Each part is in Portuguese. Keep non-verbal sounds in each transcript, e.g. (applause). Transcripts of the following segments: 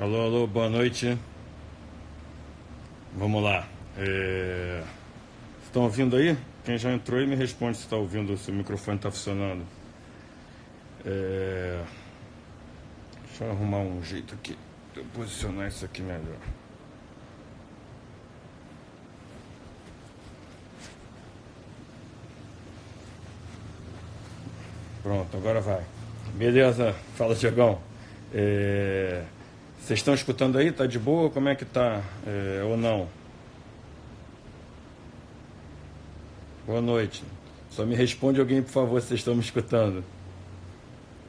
Alô, alô, boa noite. Vamos lá. É... Estão ouvindo aí? Quem já entrou aí me responde se está ouvindo, se o microfone está funcionando. É... Deixa eu arrumar um jeito aqui de eu posicionar isso aqui melhor. Pronto, agora vai. Beleza, fala Diegão. É... Vocês estão escutando aí? Tá de boa? Como é que tá? É... Ou não? Boa noite. Só me responde alguém, por favor, se vocês estão me escutando.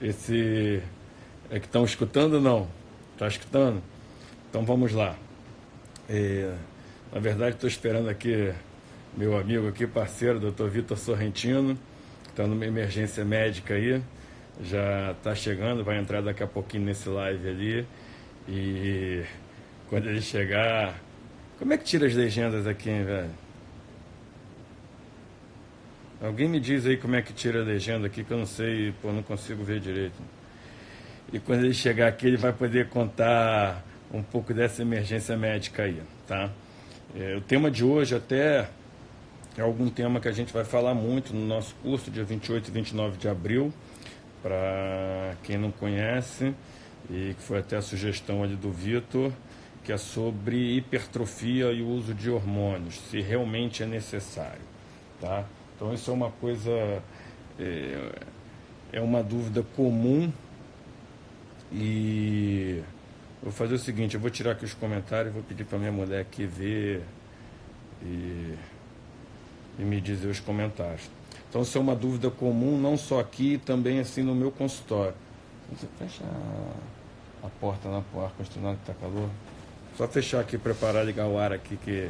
Esse. É que estão escutando ou não? Está escutando? Então vamos lá. É... Na verdade, estou esperando aqui meu amigo aqui, parceiro, doutor Vitor Sorrentino está numa emergência médica aí, já está chegando, vai entrar daqui a pouquinho nesse live ali. E quando ele chegar. Como é que tira as legendas aqui, hein, velho? Alguém me diz aí como é que tira a legenda aqui, que eu não sei, pô, não consigo ver direito. E quando ele chegar aqui, ele vai poder contar um pouco dessa emergência médica aí, tá? É, o tema de hoje até é algum tema que a gente vai falar muito no nosso curso, dia 28 e 29 de abril, para quem não conhece, e que foi até a sugestão ali do Vitor, que é sobre hipertrofia e o uso de hormônios, se realmente é necessário. Tá? Então isso é uma coisa, é, é uma dúvida comum e vou fazer o seguinte, eu vou tirar aqui os comentários, vou pedir para minha mulher aqui ver e e me dizer os comentários. Então, isso é uma dúvida comum, não só aqui, também assim no meu consultório. Você fecha a, porta na porta, continuando que está calor. Só fechar aqui, preparar, ligar o ar aqui que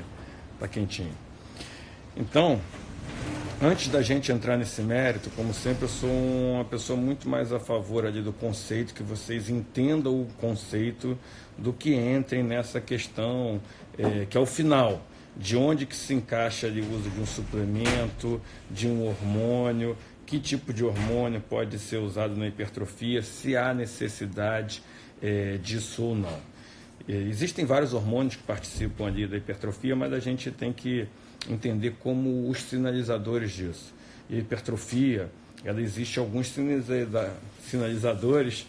está quentinho. Então, antes da gente entrar nesse mérito, como sempre, eu sou uma pessoa muito mais a favor ali do conceito, que vocês entendam o conceito do que entrem nessa questão, é, que é o final de onde que se encaixa ali o uso de um suplemento, de um hormônio, que tipo de hormônio pode ser usado na hipertrofia, se há necessidade é, disso ou não. É, existem vários hormônios que participam ali da hipertrofia, mas a gente tem que entender como os sinalizadores disso. E a hipertrofia, ela existe alguns sinalizadores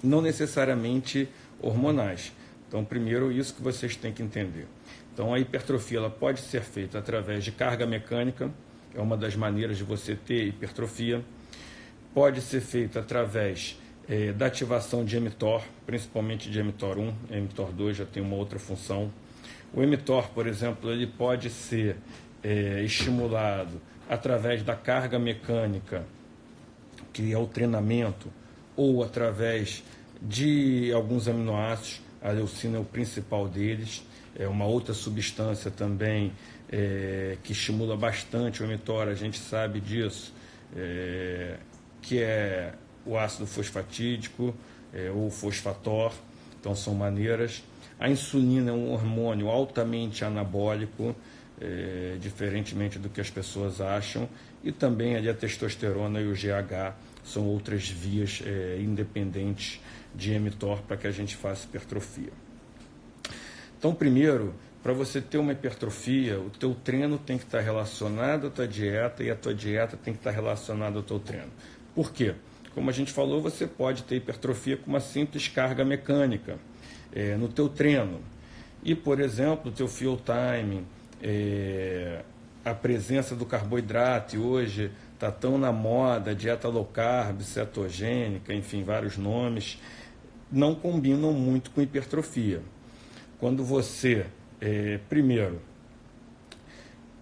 não necessariamente hormonais. Então, primeiro, isso que vocês têm que entender. Então a hipertrofia ela pode ser feita através de carga mecânica, é uma das maneiras de você ter hipertrofia. Pode ser feita através é, da ativação de mTOR, principalmente de mTOR 1, mTOR 2 já tem uma outra função. O mTOR, por exemplo, ele pode ser é, estimulado através da carga mecânica, que é o treinamento, ou através de alguns aminoácidos, a leucina é o principal deles é uma outra substância também é, que estimula bastante o mTOR, a gente sabe disso, é, que é o ácido fosfatídico é, ou fosfator, então são maneiras. A insulina é um hormônio altamente anabólico, é, diferentemente do que as pessoas acham, e também ali a testosterona e o GH são outras vias é, independentes de mTOR para que a gente faça hipertrofia. Então, primeiro, para você ter uma hipertrofia, o teu treino tem que estar relacionado à tua dieta e a tua dieta tem que estar relacionada ao teu treino. Por quê? Como a gente falou, você pode ter hipertrofia com uma simples carga mecânica é, no teu treino. E, por exemplo, o teu fuel time, é, a presença do carboidrato, hoje está tão na moda, dieta low carb, cetogênica, enfim, vários nomes, não combinam muito com hipertrofia quando você, é, primeiro,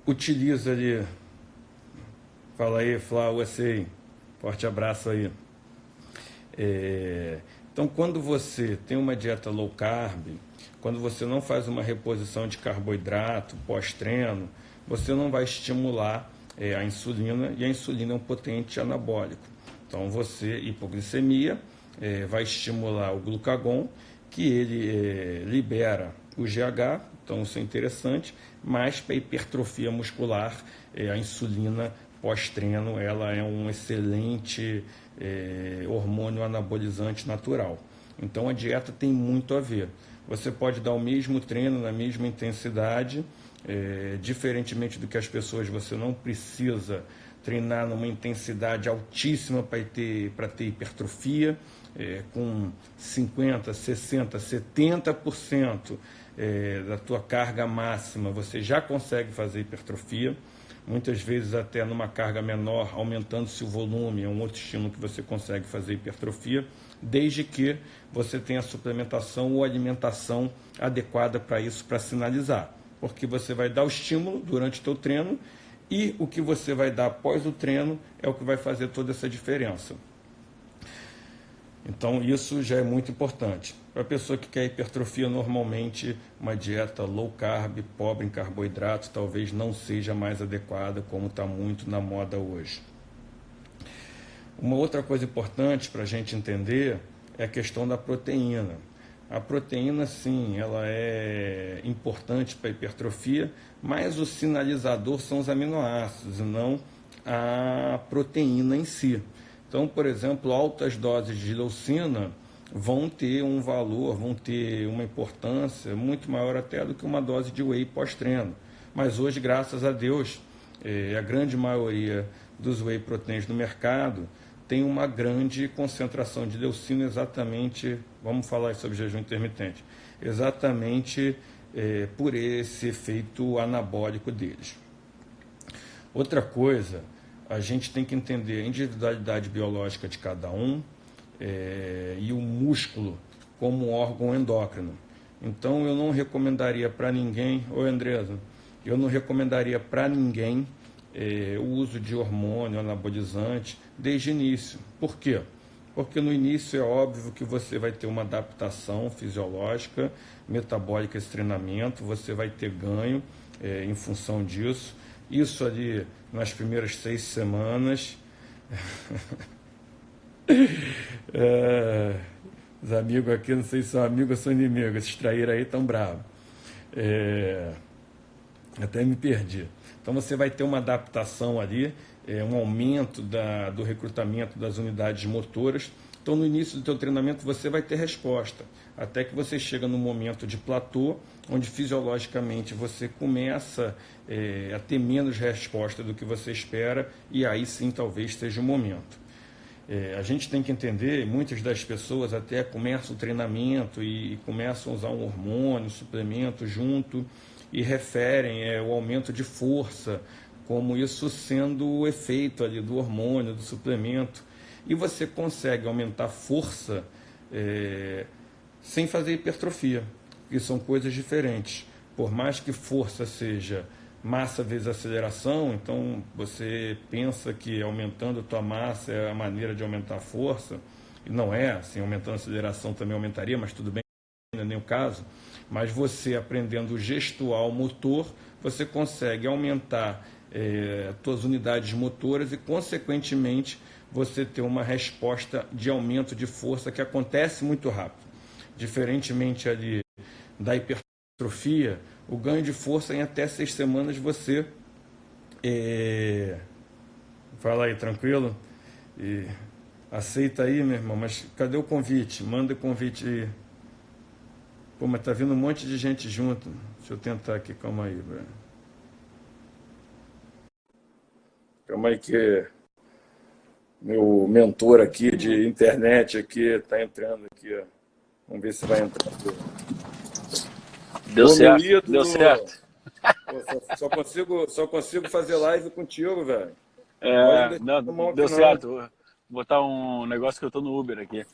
utiliza ali, fala aí, Flávio, você, forte abraço aí. É, então, quando você tem uma dieta low carb, quando você não faz uma reposição de carboidrato pós-treino, você não vai estimular é, a insulina e a insulina é um potente anabólico. Então, você, hipoglicemia, é, vai estimular o glucagon que ele é, libera o GH, então isso é interessante, mas para hipertrofia muscular, é, a insulina pós-treino ela é um excelente é, hormônio anabolizante natural. Então a dieta tem muito a ver. Você pode dar o mesmo treino na mesma intensidade, é, diferentemente do que as pessoas, você não precisa treinar numa intensidade altíssima para ter, ter hipertrofia, é, com 50%, 60%, 70% é, da tua carga máxima, você já consegue fazer hipertrofia. Muitas vezes até numa carga menor, aumentando-se o volume, é um outro estímulo que você consegue fazer hipertrofia, desde que você tenha suplementação ou alimentação adequada para isso, para sinalizar. Porque você vai dar o estímulo durante o teu treino e o que você vai dar após o treino é o que vai fazer toda essa diferença. Então, isso já é muito importante. Para a pessoa que quer hipertrofia, normalmente uma dieta low carb, pobre em carboidratos, talvez não seja mais adequada, como está muito na moda hoje. Uma outra coisa importante para a gente entender é a questão da proteína. A proteína, sim, ela é importante para a hipertrofia, mas o sinalizador são os aminoácidos e não a proteína em si. Então, por exemplo, altas doses de leucina vão ter um valor, vão ter uma importância muito maior até do que uma dose de whey pós-treino. Mas hoje, graças a Deus, é, a grande maioria dos whey proteins no mercado tem uma grande concentração de leucina exatamente, vamos falar sobre jejum intermitente, exatamente é, por esse efeito anabólico deles. Outra coisa a gente tem que entender a individualidade biológica de cada um é, e o músculo como órgão endócrino. Então eu não recomendaria para ninguém, oi Andresa, eu não recomendaria para ninguém é, o uso de hormônio anabolizante desde o início. Por quê? Porque no início é óbvio que você vai ter uma adaptação fisiológica, metabólica esse treinamento, você vai ter ganho é, em função disso. Isso ali nas primeiras seis semanas. (laughs) é, os amigos aqui, não sei se são amigos ou são inimigos, esses traíram aí tão bravos. É, até me perdi. Então você vai ter uma adaptação ali, é, um aumento da, do recrutamento das unidades motoras. Então no início do teu treinamento você vai ter resposta, até que você chega no momento de platô, onde fisiologicamente você começa é, a ter menos resposta do que você espera, e aí sim talvez seja o momento. É, a gente tem que entender, muitas das pessoas até começam o treinamento e, e começam a usar um hormônio, um suplemento junto e referem é, o aumento de força, como isso sendo o efeito ali do hormônio, do suplemento. E você consegue aumentar força é, sem fazer hipertrofia que são coisas diferentes. Por mais que força seja massa vezes aceleração, então você pensa que aumentando a tua massa é a maneira de aumentar a força, e não é, assim, aumentando a aceleração também aumentaria, mas tudo bem, não é nem o caso. Mas você aprendendo o gestual motor, você consegue aumentar é, suas unidades motoras e, consequentemente, você ter uma resposta de aumento de força que acontece muito rápido. Diferentemente ali da hipertrofia, o ganho de força em até seis semanas você. É... Fala aí, tranquilo? E aceita aí, meu irmão, mas cadê o convite? Manda o convite aí. Pô, mas tá vindo um monte de gente junto. Deixa eu tentar aqui, calma aí, velho. Calma aí que meu mentor aqui de internet aqui tá entrando aqui, ó. Vamos ver se vai entrar. Deu certo, ídolo, deu certo. Pô, só, consigo, só consigo fazer live contigo, velho. É, não, deu certo. Vou botar um negócio que eu tô no Uber aqui.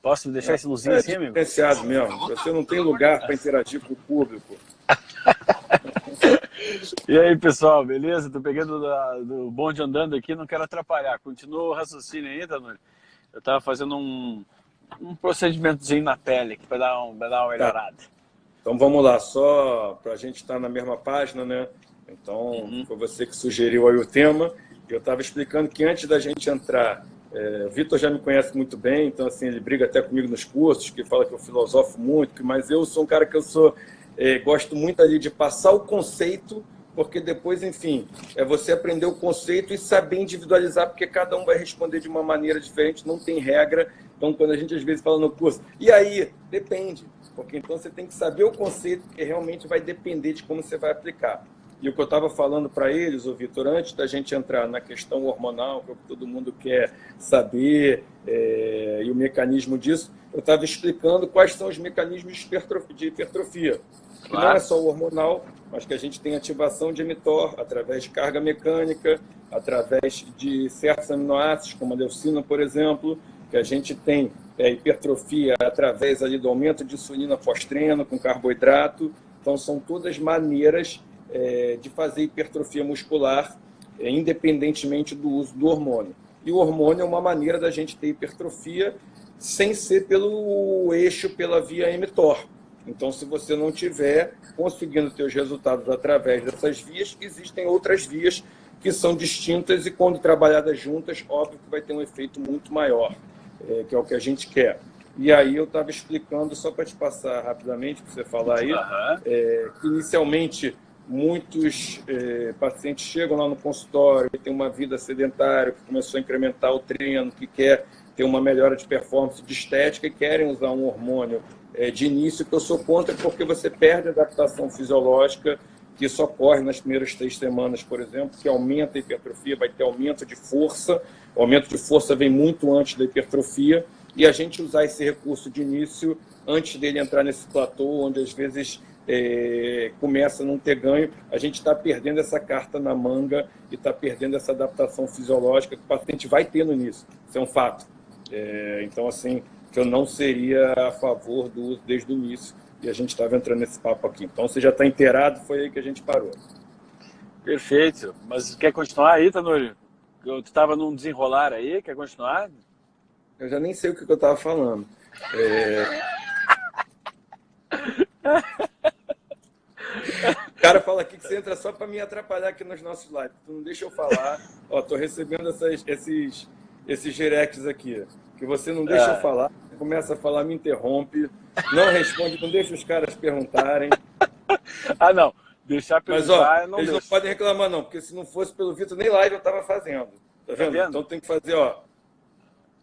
Posso deixar é, esse luzinho é assim, amigo? Diferenciado mesmo. Você não tem lugar para interagir com o público. (laughs) e aí, pessoal, beleza? Tô pegando da, do bonde andando aqui, não quero atrapalhar. Continua o raciocínio aí, Tanuri. Eu tava fazendo um, um procedimentozinho na pele aqui para dar, um, dar uma tá. melhorada. Tá. Então vamos lá, só para a gente estar tá na mesma página, né? Então uhum. foi você que sugeriu aí o tema. Eu estava explicando que antes da gente entrar, é, o Vitor já me conhece muito bem, então assim ele briga até comigo nos cursos, que fala que eu filosofo muito, mas eu sou um cara que eu sou é, gosto muito ali de passar o conceito, porque depois, enfim, é você aprender o conceito e saber individualizar, porque cada um vai responder de uma maneira diferente, não tem regra Então, quando a gente às vezes fala no curso, e aí? Depende. Porque então você tem que saber o conceito, que realmente vai depender de como você vai aplicar. E o que eu estava falando para eles, o Vitor, antes da gente entrar na questão hormonal, que é o que todo mundo quer saber, é, e o mecanismo disso, eu estava explicando quais são os mecanismos de hipertrofia. Que claro. não é só o hormonal, mas que a gente tem ativação de mTOR através de carga mecânica, através de certos aminoácidos, como a leucina, por exemplo, que a gente tem é, hipertrofia através ali do aumento de insulina pós-treino com carboidrato. Então, são todas maneiras é, de fazer hipertrofia muscular, é, independentemente do uso do hormônio. E o hormônio é uma maneira da gente ter hipertrofia sem ser pelo eixo, pela via mTOR. Então, se você não tiver conseguindo os resultados através dessas vias, existem outras vias que são distintas e, quando trabalhadas juntas, óbvio que vai ter um efeito muito maior, é, que é o que a gente quer. E aí eu estava explicando, só para te passar rapidamente, para você falar aí, uhum. é, que inicialmente muitos é, pacientes chegam lá no consultório e tem uma vida sedentária, que começou a incrementar o treino, que quer ter uma melhora de performance de estética e querem usar um hormônio é, de início, que eu sou contra porque você perde a adaptação fisiológica, que isso ocorre nas primeiras três semanas, por exemplo, que aumenta a hipertrofia, vai ter aumento de força, o aumento de força vem muito antes da hipertrofia, e a gente usar esse recurso de início antes dele entrar nesse platô, onde às vezes é, começa a não ter ganho, a gente está perdendo essa carta na manga e está perdendo essa adaptação fisiológica que o paciente vai ter no início. Isso é um fato. É, então, assim, que eu não seria a favor do uso desde o início e a gente estava entrando nesse papo aqui. Então, você já está inteirado, foi aí que a gente parou. Perfeito. Mas quer continuar aí, Tanuri? Tu estava num desenrolar aí, quer continuar? Eu já nem sei o que eu estava falando. É... (laughs) O cara fala aqui que você entra só para me atrapalhar aqui nos nossos lives. Tu não deixa eu falar. Ó, tô recebendo essas, esses, esses directs aqui. Que você não deixa é. eu falar, começa a falar, me interrompe, não responde, não deixa os caras perguntarem. (laughs) ah, não. Deixar perguntar, Mas, ó, não eles deixa. não podem reclamar, não, porque se não fosse pelo Vitor, nem live eu tava fazendo. Tá vendo? Tá vendo? Então tem que fazer, ó.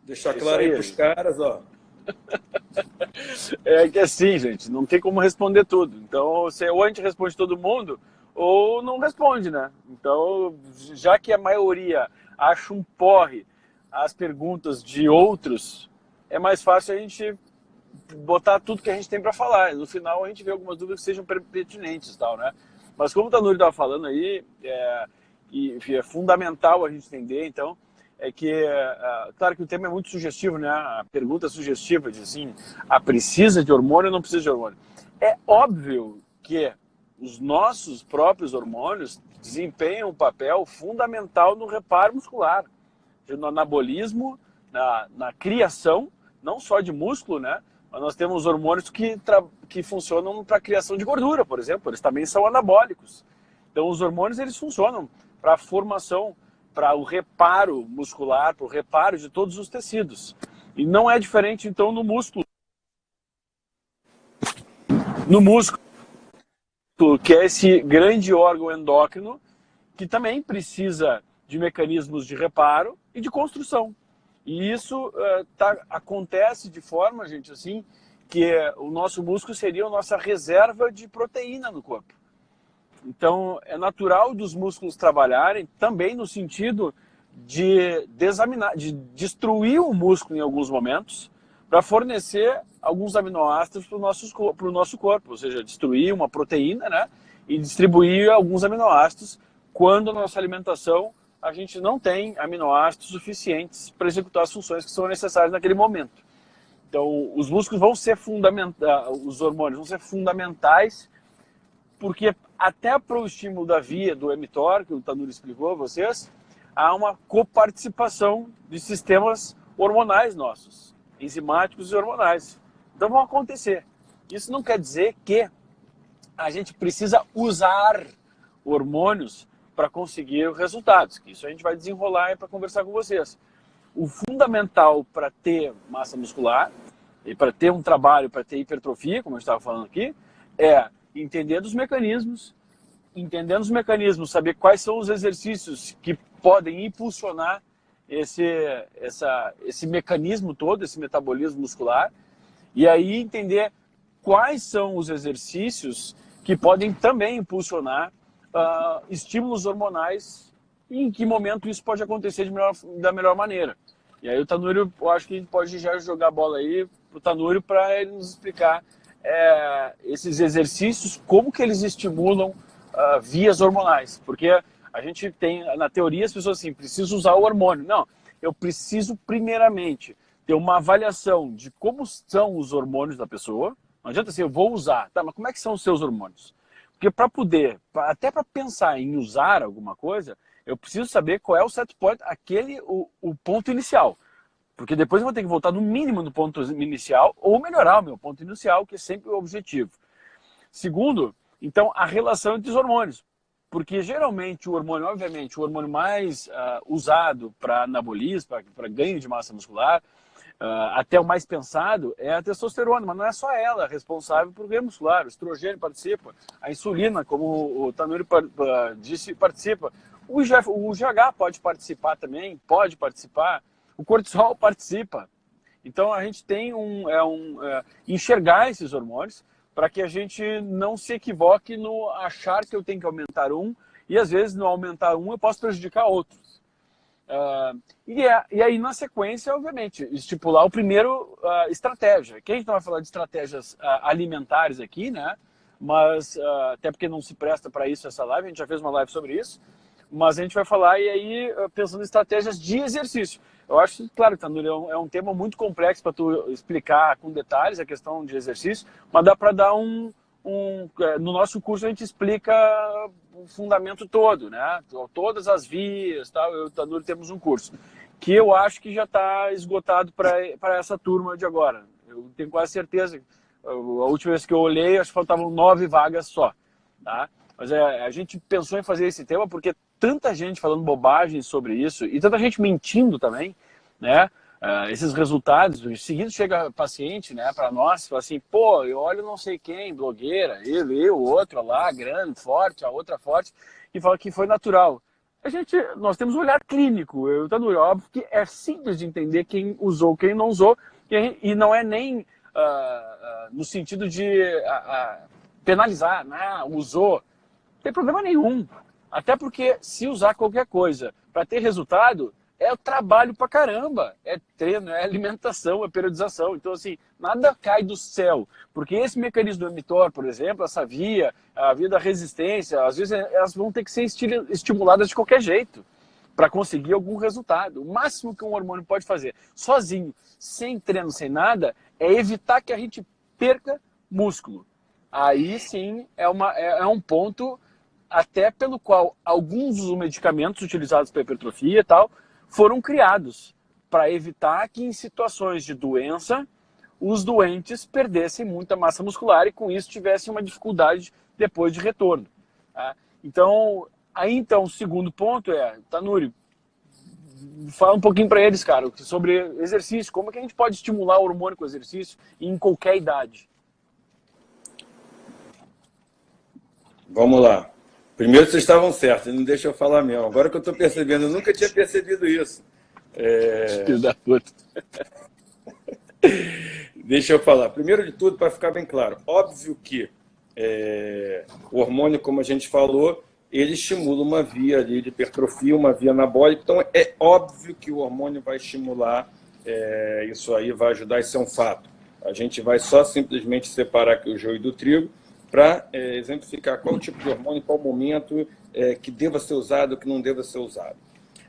Deixar Isso claro aí, aí pros caras, ó. (laughs) É que assim, gente, não tem como responder tudo. Então, você, ou a gente responde todo mundo, ou não responde, né? Então, já que a maioria acha um porre as perguntas de outros, é mais fácil a gente botar tudo que a gente tem para falar. No final, a gente vê algumas dúvidas que sejam pertinentes tal, né? Mas como o Tanuri estava falando aí, é, e, é fundamental a gente entender, então, é que, é, claro que o tema é muito sugestivo, né? A pergunta é sugestiva, de assim, a ah, precisa de hormônio ou não precisa de hormônio? É óbvio que os nossos próprios hormônios desempenham um papel fundamental no reparo muscular, no anabolismo, na, na criação, não só de músculo, né? Mas nós temos hormônios que, que funcionam para a criação de gordura, por exemplo, eles também são anabólicos. Então, os hormônios eles funcionam para a formação para o reparo muscular, para o reparo de todos os tecidos. E não é diferente, então, no músculo. No músculo, que é esse grande órgão endócrino, que também precisa de mecanismos de reparo e de construção. E isso uh, tá, acontece de forma, gente, assim, que o nosso músculo seria a nossa reserva de proteína no corpo. Então, é natural dos músculos trabalharem também no sentido de desaminar, de destruir o músculo em alguns momentos para fornecer alguns aminoácidos para o nosso, nosso corpo, ou seja, destruir uma proteína né, e distribuir alguns aminoácidos quando a nossa alimentação a gente não tem aminoácidos suficientes para executar as funções que são necessárias naquele momento. Então, os músculos vão ser fundamentais, os hormônios vão ser fundamentais porque até para o estímulo da via do mTOR, que o Tanuri explicou a vocês, há uma coparticipação de sistemas hormonais nossos, enzimáticos e hormonais. Então vão acontecer. Isso não quer dizer que a gente precisa usar hormônios para conseguir resultados, que isso a gente vai desenrolar para conversar com vocês. O fundamental para ter massa muscular e para ter um trabalho, para ter hipertrofia, como eu estava falando aqui, é entender dos mecanismos, entendendo os mecanismos, saber quais são os exercícios que podem impulsionar esse, essa, esse mecanismo todo, esse metabolismo muscular, e aí entender quais são os exercícios que podem também impulsionar uh, estímulos hormonais e em que momento isso pode acontecer melhor, da melhor maneira. E aí o Tanúrio, eu acho que a gente pode já jogar a bola aí pro Tanúrio para ele nos explicar é, esses exercícios, como que eles estimulam uh, vias hormonais. Porque a gente tem, na teoria, as pessoas assim, preciso usar o hormônio. Não, eu preciso primeiramente ter uma avaliação de como são os hormônios da pessoa. Não adianta assim, eu vou usar. Tá, mas como é que são os seus hormônios? Porque para poder, até para pensar em usar alguma coisa, eu preciso saber qual é o set point, aquele, o, o ponto inicial. Porque depois eu vou ter que voltar no mínimo no ponto inicial ou melhorar o meu ponto inicial, que é sempre o objetivo. Segundo, então, a relação entre os hormônios. Porque geralmente o hormônio, obviamente, o hormônio mais uh, usado para anabolismo, para ganho de massa muscular, até o mais pensado, é a testosterona, mas não é só ela responsável por ganho muscular. O estrogênio participa, a insulina, como o Tanuri disse, participa. O GH pode participar também, pode participar. O cortisol participa. Então a gente tem um, é um é, enxergar esses hormônios para que a gente não se equivoque no achar que eu tenho que aumentar um e às vezes no aumentar um eu posso prejudicar outros. Uh, e, é, e, aí na sequência, obviamente, estipular o primeiro uh, estratégia. Que a gente não vai falar de estratégias uh, alimentares aqui, né? Mas até porque não se presta para isso essa live, a gente já fez uma live sobre isso. Mas a gente vai falar e aí pensando em estratégias de exercício. Eu acho, claro, Tanuri, é, um, é um tema muito complexo para tu explicar com detalhes a questão de exercício, mas dá para dar um, um... É, no nosso curso a gente explica o fundamento todo, né? Todas as vias, tal. Eu e o Tanuri temos um curso que eu acho que já está esgotado para essa turma de agora. Eu tenho quase certeza. A última vez que eu olhei, acho que faltavam nove vagas só, tá? Mas é, a gente pensou em fazer esse tema porque tanta gente falando bobagem sobre isso e tanta gente mentindo também, né? Uh, esses resultados, em seguida chega paciente, né, para nós, fala assim, pô, eu olho não sei quem, blogueira, ele, eu, outro lá, grande, forte, a outra forte, e fala que foi natural. A gente, nós temos um olhar clínico, eu tá no óbvio que é simples de entender quem usou, quem não usou, e, e não é nem uh, uh, no sentido de penalizar, né, usou, não tem problema nenhum. Até porque se usar qualquer coisa para ter resultado, é trabalho pra caramba. É treino, é alimentação, é periodização. Então, assim, nada cai do céu. Porque esse mecanismo do emitor, por exemplo, essa via, a via da resistência, às vezes elas vão ter que ser estimuladas de qualquer jeito para conseguir algum resultado. O máximo que um hormônio pode fazer sozinho, sem treino, sem nada, é evitar que a gente perca músculo. Aí sim é, uma, é, é um ponto até pelo qual alguns dos medicamentos utilizados para hipertrofia e tal foram criados para evitar que em situações de doença os doentes perdessem muita massa muscular e com isso tivessem uma dificuldade depois de retorno. Tá? Então, aí então, o segundo ponto é, Tanuri, fala um pouquinho para eles, cara, sobre exercício, como é que a gente pode estimular o hormônio com exercício em qualquer idade? Vamos lá. Primeiro vocês estavam certos, não deixa eu falar mesmo. Agora que eu estou percebendo, eu nunca tinha percebido isso. É... Filho da puta. (laughs) deixa eu falar. Primeiro de tudo, para ficar bem claro, óbvio que é... o hormônio, como a gente falou, ele estimula uma via ali de hipertrofia, uma via anabólica. Então, é óbvio que o hormônio vai estimular, é... isso aí vai ajudar, isso é um fato. A gente vai só simplesmente separar aqui o joio do trigo para é, exemplificar qual tipo de hormônio, qual momento é, que deva ser usado, que não deva ser usado.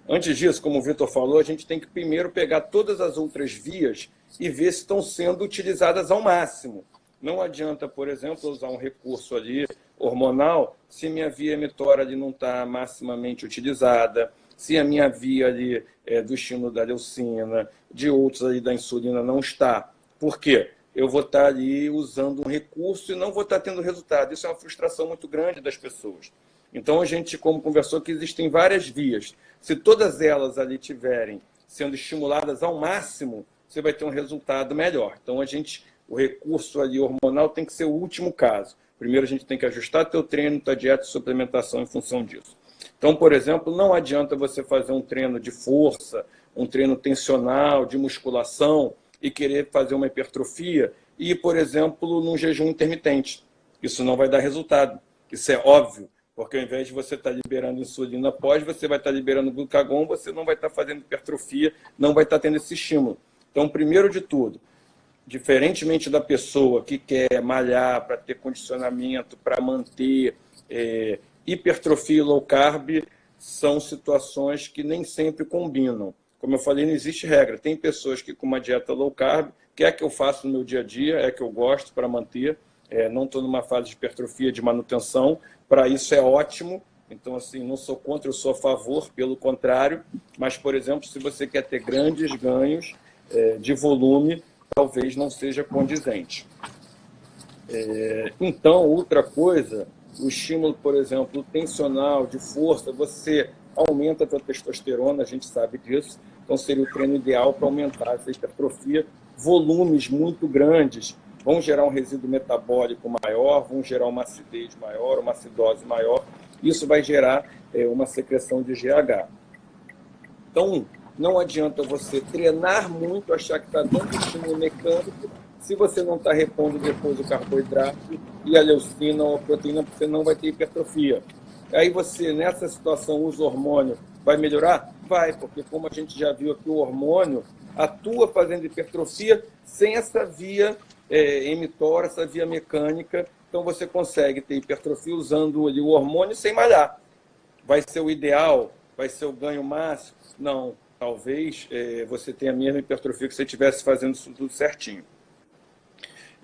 Antes disso, como o Vitor falou, a gente tem que primeiro pegar todas as outras vias e ver se estão sendo utilizadas ao máximo. Não adianta, por exemplo, usar um recurso ali hormonal se minha via emitora ali não está maximamente utilizada, se a minha via ali é, do estímulo da leucina, de outros ali da insulina não está. Por quê? Eu vou estar ali usando um recurso e não vou estar tendo resultado. Isso é uma frustração muito grande das pessoas. Então, a gente, como conversou, que existem várias vias. Se todas elas ali tiverem sendo estimuladas ao máximo, você vai ter um resultado melhor. Então, a gente, o recurso ali hormonal tem que ser o último caso. Primeiro, a gente tem que ajustar teu treino, tua dieta e suplementação em função disso. Então, por exemplo, não adianta você fazer um treino de força, um treino tensional, de musculação, e querer fazer uma hipertrofia, e, por exemplo, num jejum intermitente. Isso não vai dar resultado. Isso é óbvio, porque ao invés de você estar liberando insulina pós, você vai estar liberando glucagon, você não vai estar fazendo hipertrofia, não vai estar tendo esse estímulo. Então, primeiro de tudo, diferentemente da pessoa que quer malhar para ter condicionamento, para manter é, hipertrofia e low carb, são situações que nem sempre combinam. Como eu falei, não existe regra. Tem pessoas que com uma dieta low carb, que é que eu faço no meu dia a dia, é que eu gosto para manter, é, não estou numa fase de hipertrofia, de manutenção, para isso é ótimo. Então, assim, não sou contra, eu sou a favor, pelo contrário. Mas, por exemplo, se você quer ter grandes ganhos é, de volume, talvez não seja condizente. É, então, outra coisa, o estímulo, por exemplo, tensional, de força, você aumenta a sua testosterona, a gente sabe disso. Então, seria o treino ideal para aumentar essa hipertrofia. Volumes muito grandes vão gerar um resíduo metabólico maior, vão gerar uma acidez maior, uma acidose maior. Isso vai gerar é, uma secreção de GH. Então, não adianta você treinar muito, achar que está dando estímulo mecânico, se você não está repondo depois o carboidrato e a leucina ou a proteína, você não vai ter hipertrofia. Aí você, nessa situação, usa hormônio, vai melhorar? Vai, porque como a gente já viu aqui, o hormônio atua fazendo hipertrofia sem essa via é, emitora, essa via mecânica. Então você consegue ter hipertrofia usando ali, o hormônio sem malhar. Vai ser o ideal? Vai ser o ganho máximo? Não. Talvez é, você tenha a mesma hipertrofia que você estivesse fazendo isso tudo certinho.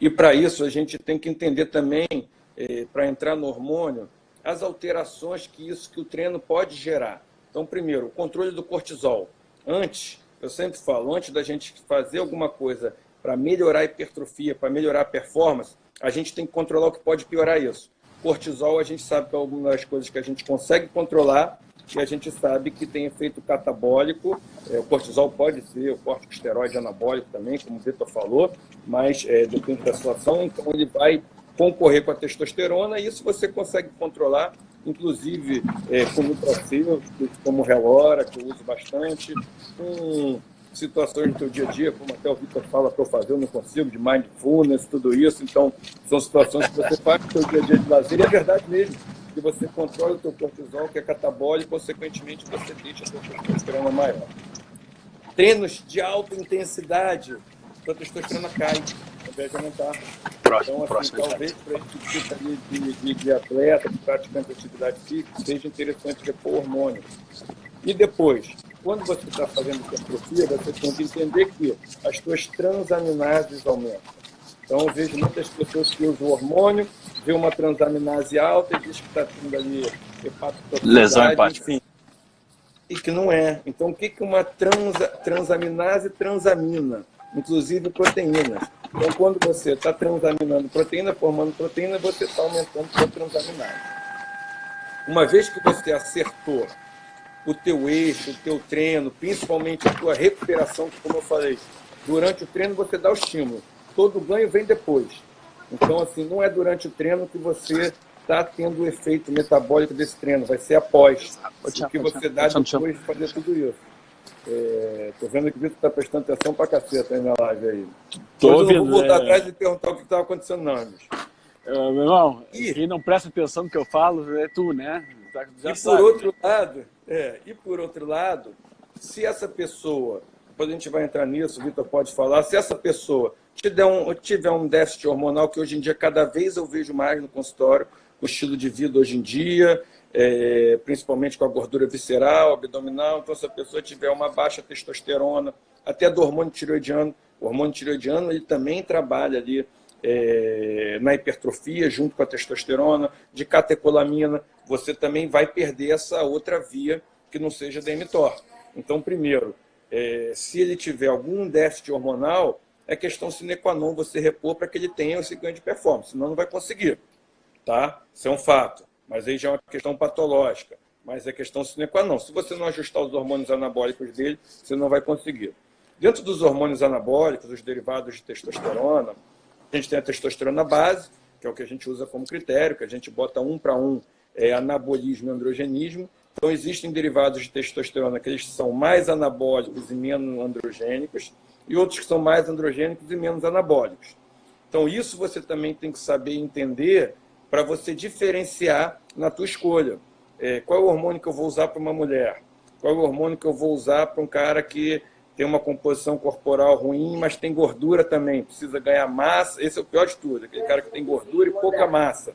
E para isso a gente tem que entender também, é, para entrar no hormônio, as alterações que isso que o treino pode gerar. Então, primeiro, o controle do cortisol. Antes, eu sempre falo, antes da gente fazer alguma coisa para melhorar a hipertrofia, para melhorar a performance, a gente tem que controlar o que pode piorar isso. Cortisol, a gente sabe que é alguma das coisas que a gente consegue controlar e a gente sabe que tem efeito catabólico. É, o cortisol pode ser o corticosteroide anabólico também, como o Vitor falou, mas é, depende da situação, então ele vai concorrer com a testosterona, e isso você consegue controlar, inclusive é, com nutracil, como relora, que eu uso bastante, com situações do seu dia a dia, como até o Vitor fala para eu fazer, eu não consigo, de mindfulness, tudo isso. Então, são situações que você faz no seu dia a dia de lazer, e é verdade mesmo, que você controla o seu cortisol, que é catabólico, consequentemente você deixa a sua testosterona maior. Treinos de alta intensidade, a testosterona cai, invés de aumentar. Próximo, então, assim, talvez para esse tipo de, de, de atleta, de praticante de atividade física, seja interessante repor hormônios. E depois, quando você está fazendo hipertrofia, você tem que entender que as suas transaminases aumentam. Então, eu vejo muitas pessoas que usam hormônio, vê uma transaminase alta e diz que está tendo ali Lesão hepática. enfim. E que não é. Então, o que, que uma transa, transaminase transamina? Inclusive proteínas. Então, quando você está transaminando proteína, formando proteína, você está aumentando sua transaminase. Uma vez que você acertou o teu eixo, o teu treino, principalmente a tua recuperação, que como eu falei, durante o treino você dá o estímulo. Todo ganho vem depois. Então, assim, não é durante o treino que você está tendo o efeito metabólico desse treino, vai ser após. O que você dá depois de fazer tudo isso. É, tô vendo que o Vitor está prestando atenção pra caceta aí na live aí. Tô ouvindo, eu não vou voltar é... atrás e perguntar o que estava acontecendo, não, bicho. Uh, meu irmão, e... quem não presta atenção no que eu falo é tu, né? Já e sabe. por outro lado, é, e por outro lado, se essa pessoa, depois a gente vai entrar nisso, o Vitor pode falar, se essa pessoa tiver um, tiver um déficit hormonal, que hoje em dia cada vez eu vejo mais no consultório, o estilo de vida hoje em dia, é, principalmente com a gordura visceral, abdominal. Então, se a pessoa tiver uma baixa testosterona, até do hormônio tiroidiano, o hormônio tiroidiano ele também trabalha ali é, na hipertrofia, junto com a testosterona, de catecolamina, você também vai perder essa outra via que não seja da mTOR. Então, primeiro, é, se ele tiver algum déficit hormonal, é questão sine qua non você repor para que ele tenha esse ganho de performance, senão não vai conseguir. Tá? Isso é um fato mas aí já é uma questão patológica. Mas é questão sine qua non. Se você não ajustar os hormônios anabólicos dele, você não vai conseguir. Dentro dos hormônios anabólicos, os derivados de testosterona, a gente tem a testosterona base, que é o que a gente usa como critério, que a gente bota um para um é, anabolismo e androgenismo, Então, existem derivados de testosterona que eles são mais anabólicos e menos androgênicos, e outros que são mais androgênicos e menos anabólicos. Então, isso você também tem que saber entender para você diferenciar na tua escolha. É, qual é o hormônio que eu vou usar para uma mulher? Qual é o hormônio que eu vou usar para um cara que tem uma composição corporal ruim, mas tem gordura também, precisa ganhar massa? Esse é o pior de tudo, aquele cara que tem gordura e pouca massa,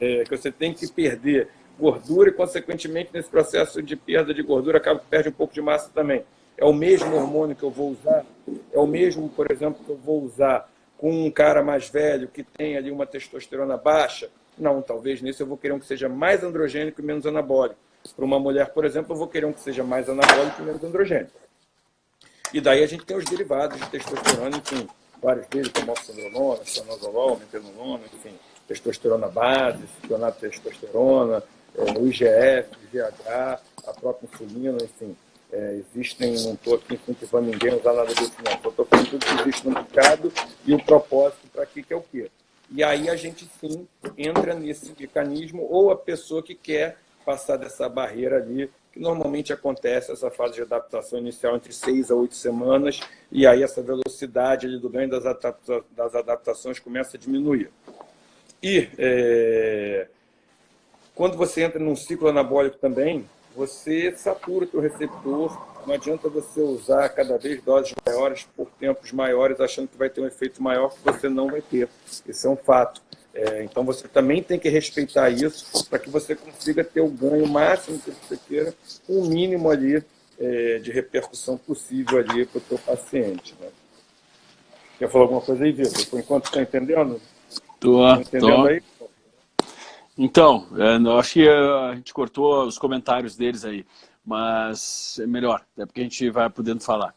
é, que você tem que perder gordura e, consequentemente, nesse processo de perda de gordura, acaba que perde um pouco de massa também. É o mesmo hormônio que eu vou usar? É o mesmo, por exemplo, que eu vou usar com um cara mais velho que tem ali uma testosterona baixa? Não, talvez nisso eu vou querer um que seja mais androgênico e menos anabólico. Para uma mulher, por exemplo, eu vou querer um que seja mais anabólico e menos androgênico. E daí a gente tem os derivados de testosterona, enfim, vários deles, como oxandrolona, stanozolol, metenolona, enfim, testosterona base, ciclonato testosterona, é, o IGF, o GH, a própria insulina, enfim. É, existem, não estou aqui incentivando ninguém a usar nada disso, não. Estou falando tudo que existe no mercado e o propósito para que, que é o quê? E aí a gente sim entra nesse mecanismo, ou a pessoa que quer passar dessa barreira ali, que normalmente acontece essa fase de adaptação inicial entre seis a oito semanas, e aí essa velocidade ali do ganho das, adapta das adaptações começa a diminuir. E é, quando você entra num ciclo anabólico também, você satura o receptor, não adianta você usar cada vez doses maiores por tempos maiores, achando que vai ter um efeito maior que você não vai ter. Isso é um fato. É, então você também tem que respeitar isso para que você consiga ter o ganho máximo que você queira, com o mínimo ali é, de repercussão possível ali para o seu paciente. Né? Quer falar alguma coisa aí, Vitor? Por enquanto está entendendo? Estou. Tá entendendo tô. aí? Então, é, eu acho que a gente cortou os comentários deles aí, mas é melhor, é porque a gente vai podendo falar.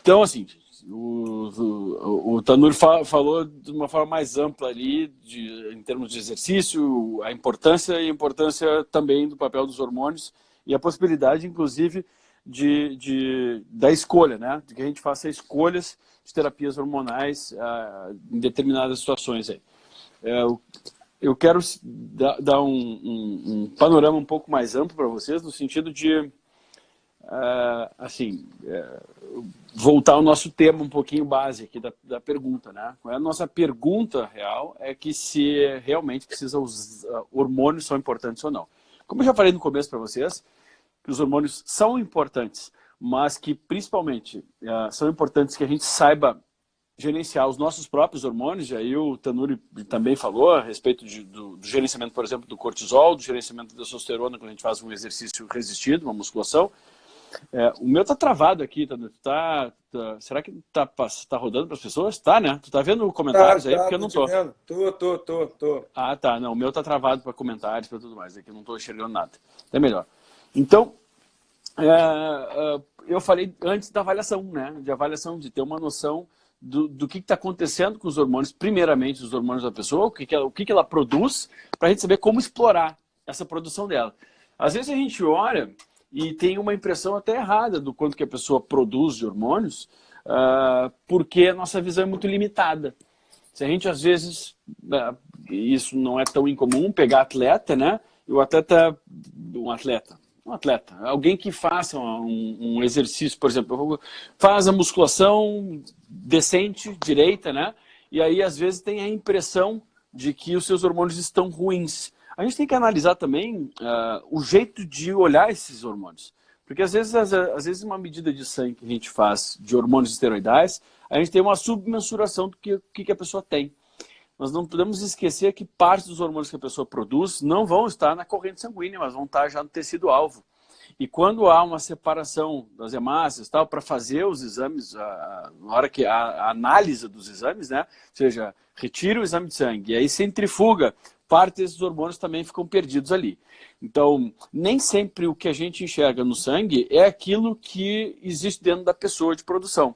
Então, assim, o, o, o Tanur fa falou de uma forma mais ampla ali, de, em termos de exercício, a importância e a importância também do papel dos hormônios e a possibilidade, inclusive, de, de, da escolha, né? De que a gente faça escolhas de terapias hormonais uh, em determinadas situações aí. É, eu quero dar, um, um, um, panorama um pouco mais amplo para vocês, no sentido de, uh, assim, uh, voltar ao nosso tema um pouquinho base aqui da, da pergunta, né? A nossa pergunta real é que se realmente precisa os uh, hormônios são importantes ou não. Como eu já falei no começo para vocês, que os hormônios são importantes, mas que principalmente são importantes que a gente saiba gerenciar os nossos próprios hormônios, e aí o Tanuri também falou a respeito de, do, do, gerenciamento, por exemplo, do cortisol, do gerenciamento da testosterona quando a gente faz um exercício resistido, uma musculação. É, o meu tá travado aqui, Tanuri. Tá, tá, será que tá, tá rodando para as pessoas? Tá, né? Tu tá vendo comentários tá, aí? Tá, porque eu não tô. Tô, tô, tô, tô. Ah, tá. Não, o meu tá travado para comentários, para tudo mais. Aqui eu não tô enxergando nada. É melhor. Então, é, é, eu falei antes da avaliação, né? De avaliação, de ter uma noção do, do que está acontecendo com os hormônios, primeiramente os hormônios da pessoa, o que, que, ela, o que, que ela produz, para a gente saber como explorar essa produção dela. Às vezes a gente olha e tem uma impressão até errada do quanto que a pessoa produz de hormônios, uh, porque a nossa visão é muito limitada. Se a gente, às vezes, uh, isso não é tão incomum, pegar atleta, né? E o atleta, um atleta, um atleta, alguém que faça um, um, exercício, por exemplo, faz a musculação decente, direita, né? E aí, às vezes, tem a impressão de que os seus hormônios estão ruins. A gente tem que analisar também uh, o jeito de olhar esses hormônios. Porque, às vezes, às, às, vezes, uma medida de sangue que a gente faz de hormônios esteroidais, a gente tem uma submensuração do que, que a pessoa tem. Nós não podemos esquecer que parte dos hormônios que a pessoa produz não vão estar na corrente sanguínea, mas vão estar já no tecido alvo. E quando há uma separação das hemácias, tal, para fazer os exames, a, na hora que a, a, análise dos exames, né? Ou seja, retira o exame de sangue e aí centrifuga, parte desses hormônios também ficam perdidos ali. Então, nem sempre o que a gente enxerga no sangue é aquilo que existe dentro da pessoa de produção.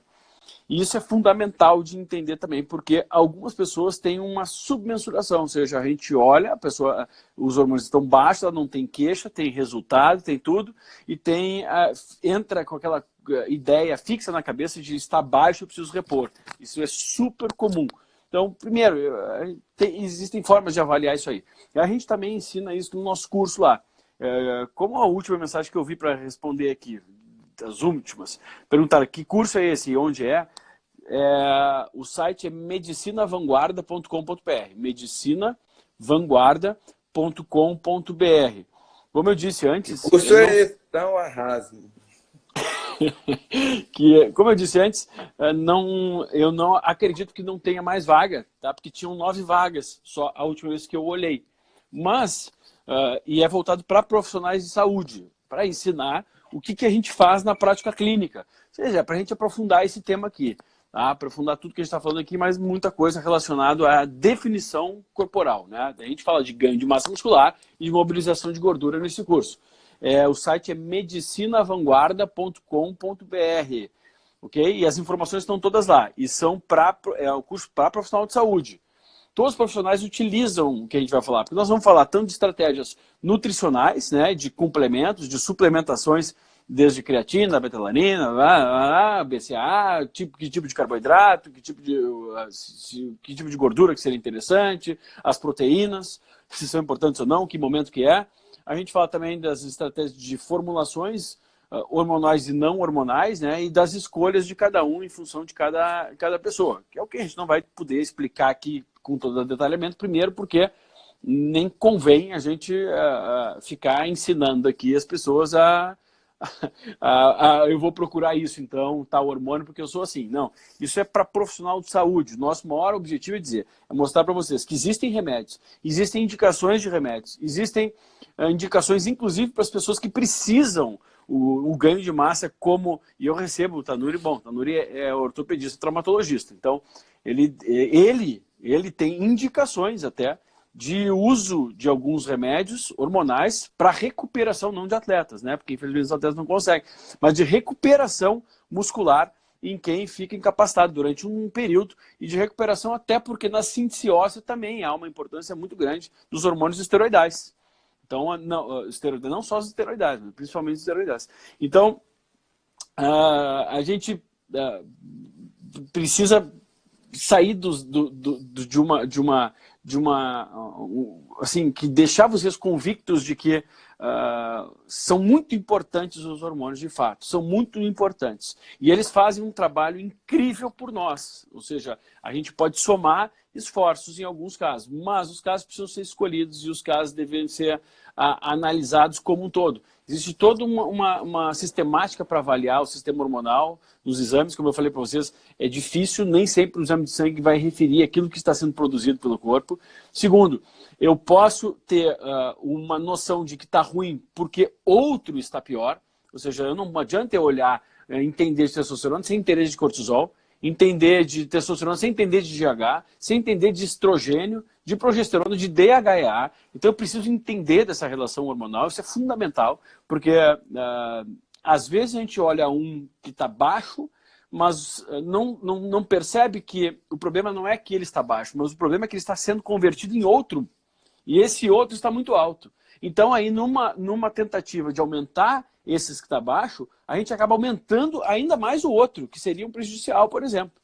E isso é fundamental de entender também, porque algumas pessoas têm uma submensuração, ou seja, a gente olha, a pessoa, os hormônios estão baixos, ela não tem queixa, tem resultado, tem tudo, e tem entra com aquela eh, ideia fixa na cabeça de estar baixo, eu preciso repor. Isso é super comum. Então, primeiro, tem, existem formas de avaliar isso aí. E a gente também ensina isso no nosso curso lá. é, como a última mensagem que eu vi para responder aqui, as últimas, perguntaram que curso é esse e onde é, é o site é medicinavanguarda.com.br, medicinavanguarda.com.br. Como eu disse antes... O curso é esse, então arrase. (laughs) que, como eu disse antes, é, não, eu não acredito que não tenha mais vaga, tá? porque tinham nove vagas só a última vez que eu olhei. Mas, uh, e é voltado para profissionais de saúde, para ensinar o que, que a gente faz na prática clínica. Ou seja, é para a gente aprofundar esse tema aqui. Tá? Aprofundar tudo que a gente está falando aqui, mas muita coisa relacionada à definição corporal. Né? A gente fala de ganho de massa muscular e de mobilização de gordura nesse curso. É, o site é medicinavanguarda.com.br. Ok? E as informações estão todas lá. E são para é o curso para profissional de saúde. Todos os profissionais utilizam o que a gente vai falar, porque nós vamos falar tanto de estratégias nutricionais, né, de complementos, de suplementações, desde creatina, betalanina, BCA, tipo, que tipo de carboidrato, que tipo de, que tipo de gordura que seria interessante, as proteínas, se são importantes ou não, que momento que é. A gente fala também das estratégias de formulações uh, hormonais e não hormonais, né? E das escolhas de cada um em função de cada, cada pessoa. Que é o que a gente não vai poder explicar aqui com todo o detalhamento, primeiro porque nem convém a gente uh, ficar ensinando aqui as pessoas a, a, a, eu vou procurar isso, então, tal hormônio, porque eu sou assim. Não, isso é para profissional de saúde. Nosso maior objetivo é dizer, é mostrar para vocês que existem remédios, existem indicações de remédios, existem uh, indicações, inclusive, para as pessoas que precisam o, o, ganho de massa, como... E eu recebo o Tanuri, bom, Tanuri é, é ortopedista, traumatologista, então, ele, ele, ele tem indicações até de uso de alguns remédios hormonais para recuperação, não de atletas, né? Porque infelizmente os atletas não conseguem, mas de recuperação muscular em quem fica incapacitado durante um período e de recuperação até porque na síntese óssea também há uma importância muito grande dos hormônios esteroidais. Então, não, esteroidais, não só os esteroidais, mas principalmente os esteroidais. Então, uh, a gente uh, precisa sair do, do, do, de uma, de uma de uma, assim, que deixar vocês convictos de que uh, são muito importantes os hormônios de fato, são muito importantes. E eles fazem um trabalho incrível por nós, ou seja, a gente pode somar esforços em alguns casos, mas os casos precisam ser escolhidos e os casos devem ser uh, analisados como um todo. Existe toda uma, uma, uma sistemática para avaliar o sistema hormonal nos exames, como eu falei para vocês, é difícil, nem sempre o exame de sangue vai referir aquilo que está sendo produzido pelo corpo. Segundo, eu posso ter uh, uma noção de que está ruim porque outro está pior, ou seja, não adianta eu olhar, uh, entender de testosterona sem entender de cortisol, entender de testosterona sem entender de GH, sem entender de estrogênio, de progesterona, de DHEA. Então eu preciso entender dessa relação hormonal, isso é fundamental, porque uh, às vezes a gente olha um que está baixo, mas uh, não, não, não percebe que o problema não é que ele está baixo, mas o problema é que ele está sendo convertido em outro, e esse outro está muito alto. Então aí numa, numa tentativa de aumentar esses que está baixo, a gente acaba aumentando ainda mais o outro, que seria um prejudicial, por exemplo.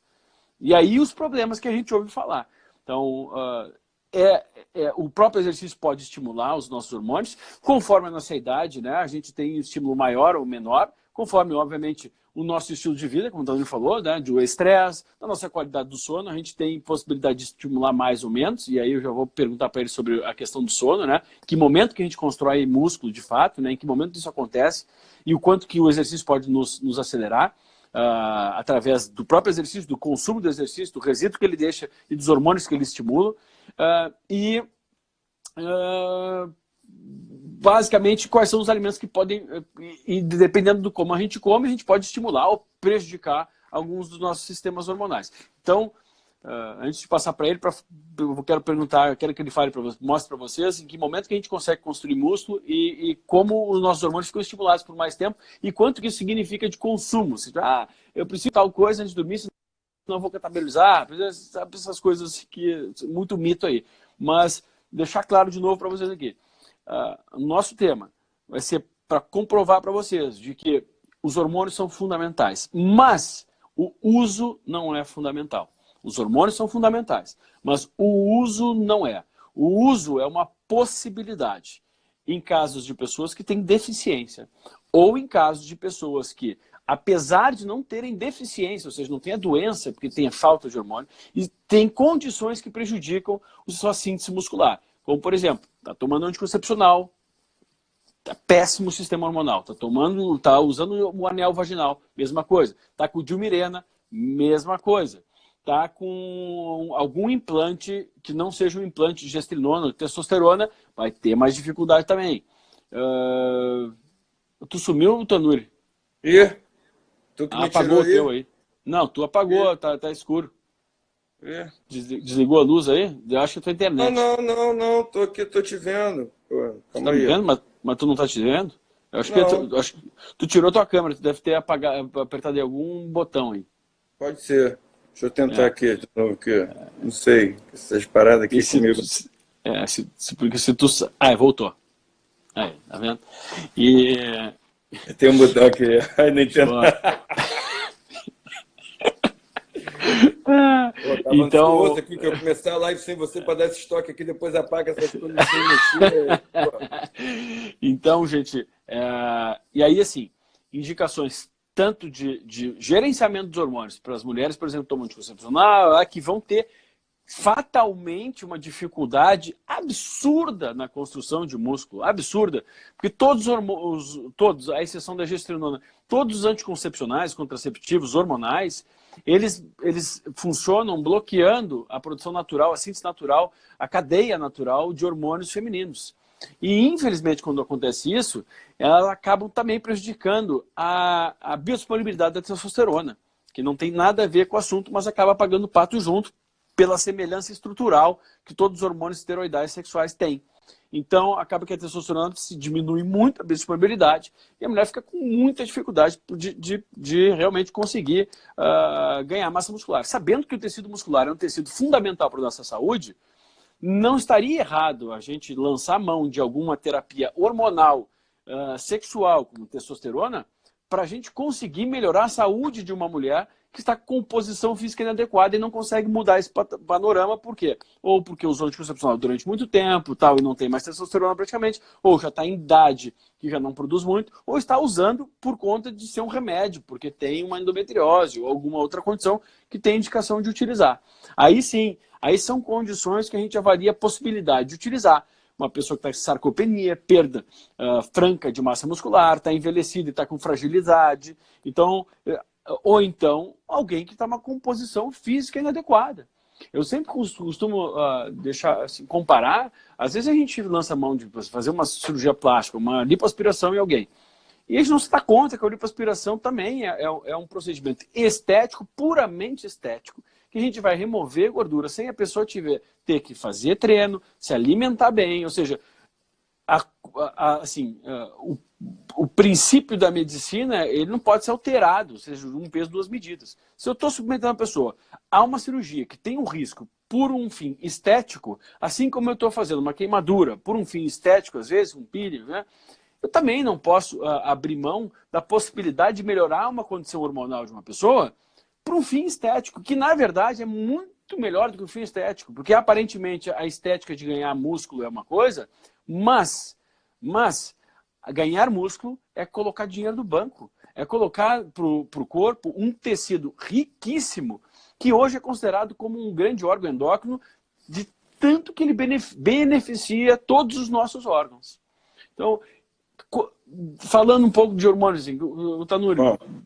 E aí os problemas que a gente ouve falar. Então, uh, é, é, o próprio exercício pode estimular os nossos hormônios, conforme a nossa idade, né? A gente tem estímulo maior ou menor, conforme, obviamente, o nosso estilo de vida, como o Daniel falou, né? Do estresse, da nossa qualidade do sono, a gente tem possibilidade de estimular mais ou menos, e aí eu já vou perguntar para ele sobre a questão do sono, né? Que momento que a gente constrói músculo de fato, né? Em que momento isso acontece e o quanto que o exercício pode nos, nos acelerar. Uh, através do próprio exercício, do consumo do exercício, do resíduo que ele deixa e dos hormônios que ele estimula. Uh, e uh, basicamente quais são os alimentos que podem, e dependendo do como a gente come, a gente pode estimular ou prejudicar alguns dos nossos sistemas hormonais. Então, uh, antes de passar para ele, pra, eu quero perguntar, eu quero que ele fale para mostre para vocês em que momento que a gente consegue construir músculo e, e, como os nossos hormônios ficam estimulados por mais tempo e quanto que isso significa de consumo. Se, ah, eu preciso tal coisa antes de dormir, senão vou catabolizar, sabe essas coisas que muito mito aí. Mas deixar claro de novo para vocês aqui uh, nosso tema vai ser para comprovar para vocês de que os hormônios são fundamentais, mas o uso não é fundamental. Os hormônios são fundamentais, mas o uso não é. O uso é uma possibilidade. em casos de pessoas que têm deficiência, ou em casos de pessoas que, apesar de não terem deficiência, ou seja, não tem a doença, porque tem a falta de hormônio, e tem condições que prejudicam a sua síntese muscular. Como, por exemplo, está tomando anticoncepcional, tá péssimo o sistema hormonal, está tomando, tá usando o anel vaginal, mesma coisa. Está com diumirena, mesma coisa. Está com algum implante que não seja um implante de gestrinona ou testosterona, vai ter mais dificuldade também. Uh... Tu sumiu, Tanuri? Ih, tu que ah, apagou o teu aí. Não, tu apagou, tá, tá escuro. É. Desligou a luz aí? Eu acho que é tua internet. Não, não, não, não, tô aqui, tô te vendo. Pô, tá me vendo, mas, mas tu não tá te vendo? Eu acho não. que tu, acho, tu tirou tua câmera, tu deve ter apagado, apertado algum botão aí. Pode ser. Deixa eu tentar é. aqui de novo, que não sei, essas paradas aqui se, comigo. É, se, se, porque se tu... Ah, voltou. Aí, tá vendo? E... (laughs) Tem um botão aqui, (laughs) aí não entendo. (laughs) Pô, então aqui que eu começar a live sem você para dar esse estoque aqui, depois apaga essas coisas sem mexer. (laughs) então, gente, é... e aí assim, indicações tanto de, de gerenciamento dos hormônios para as mulheres, por exemplo, tomam anticoncepcional, que vão ter fatalmente uma dificuldade absurda na construção de músculo, absurda, porque todos os todos, à exceção da gestrinona, todos os anticoncepcionais, contraceptivos, hormonais, eles, eles funcionam bloqueando a produção natural, a síntese natural, a cadeia natural de hormônios femininos. E, infelizmente, quando acontece isso, elas acabam também prejudicando a, a biodisponibilidade da testosterona, que não tem nada a ver com o assunto, mas acaba pagando pato junto pela semelhança estrutural que todos os hormônios esteroidais sexuais têm. Então, acaba que a testosterona se diminui muito a biodisponibilidade e a mulher fica com muita dificuldade de, de, de realmente conseguir uh, ganhar massa muscular. Sabendo que o tecido muscular é um tecido fundamental para a nossa saúde, não estaria errado a gente lançar mão de alguma terapia hormonal uh, sexual, como testosterona, para a gente conseguir melhorar a saúde de uma mulher que está com composição física inadequada e não consegue mudar esse panorama, por quê? Ou porque usou anticoncepcional durante muito tempo tal, e não tem mais testosterona praticamente, ou já está em idade que já não produz muito, ou está usando por conta de ser um remédio, porque tem uma endometriose ou alguma outra condição que tem indicação de utilizar. Aí sim, aí são condições que a gente avalia a possibilidade de utilizar uma pessoa que está com sarcopenia, perda uh, franca de massa muscular, está envelhecida e está com fragilidade. Então, ou então alguém que está uma composição física inadequada. Eu sempre costumo uh, deixar, assim, comparar, às vezes a gente lança mão de fazer uma cirurgia plástica, uma lipoaspiração em alguém, e a gente não se dá conta que a lipoaspiração também é, é, é um procedimento estético, puramente estético, que a gente vai remover gordura sem a pessoa tiver, ter que fazer treino, se alimentar bem, ou seja, a, a, assim, o o princípio da medicina ele não pode ser alterado, ou seja, um peso, duas medidas. Se eu estou submetendo a pessoa a uma cirurgia que tem um risco por um fim estético, assim como eu estou fazendo uma queimadura por um fim estético, às vezes, um peeling, né? eu também não posso uh, abrir mão da possibilidade de melhorar uma condição hormonal de uma pessoa por um fim estético, que na verdade é muito melhor do que o fim estético, porque aparentemente a estética de ganhar músculo é uma coisa, mas, mas ganhar músculo é colocar dinheiro no banco, é colocar para o corpo um tecido riquíssimo, que hoje é considerado como um grande órgão endócrino, de tanto que ele beneficia todos os nossos órgãos. Então, falando um pouco de hormônios, o Tanuri,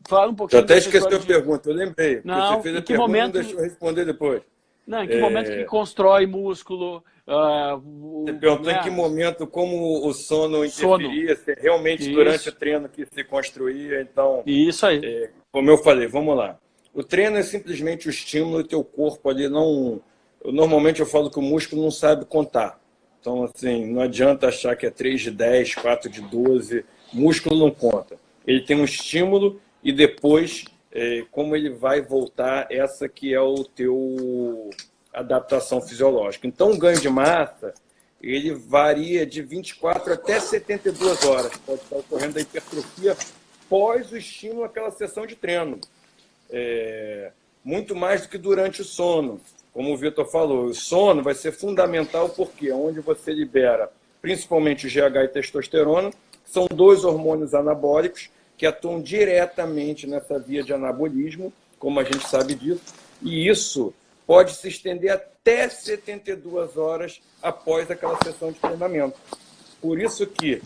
fala um pouquinho... Eu até esqueci a de... pergunta, eu lembrei. Não, você fez a que pergunta, momento... deixou eu responder depois. Não, em que é... momento que constrói músculo? Uh, Você perguntou né? em que momento, como o sono interferia, sono. se realmente Isso. durante o treino que se construía, então... Isso aí. É, como eu falei, vamos lá. O treino é simplesmente o estímulo e teu corpo ali não... Normalmente eu falo que o músculo não sabe contar. Então, assim, não adianta achar que é 3 de 10, 4 de 12. Músculo não conta. Ele tem um estímulo e depois é, como ele vai voltar essa que é o teu adaptação fisiológica. Então, o ganho de massa, ele varia de 24 até 72 horas. Pode estar ocorrendo a hipertrofia pós o estímulo àquela sessão de treino. É, muito mais do que durante o sono. Como o Vitor falou, o sono vai ser fundamental porque é onde você libera principalmente o GH e testosterona, são dois hormônios anabólicos que atuam diretamente nessa via de anabolismo, como a gente sabe disso, e isso pode se estender até 72 horas após aquela sessão de treinamento. Por isso que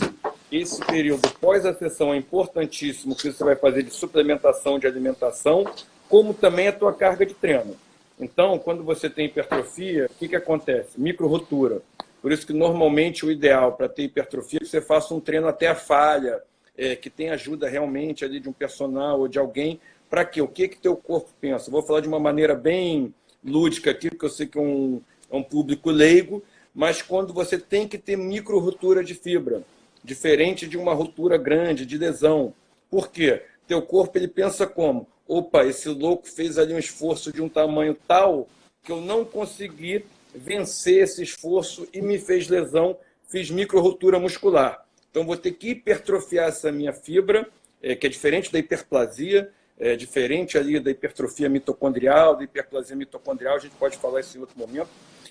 esse período pós a sessão é importantíssimo, que você vai fazer de suplementação de alimentação, como também a tua carga de treino. Então, quando você tem hipertrofia, o que, que acontece? Micro-rotura. Por isso que normalmente o ideal para ter hipertrofia é que você faça um treino até a falha, é, que tem ajuda realmente ali de um personal ou de alguém, para quê? O que que teu corpo pensa? Vou falar de uma maneira bem lúdica aqui, porque eu sei que é um, é um público leigo, mas quando você tem que ter micro-rotura de fibra, diferente de uma ruptura grande, de lesão. Por quê? Teu corpo ele pensa como? Opa, esse louco fez ali um esforço de um tamanho tal que eu não consegui vencer esse esforço e me fez lesão, fiz micro-rotura muscular. Então, vou ter que hipertrofiar essa minha fibra, é, que é diferente da hiperplasia, é diferente ali da hipertrofia mitocondrial, da hiperplasia mitocondrial, a gente pode falar isso em outro momento,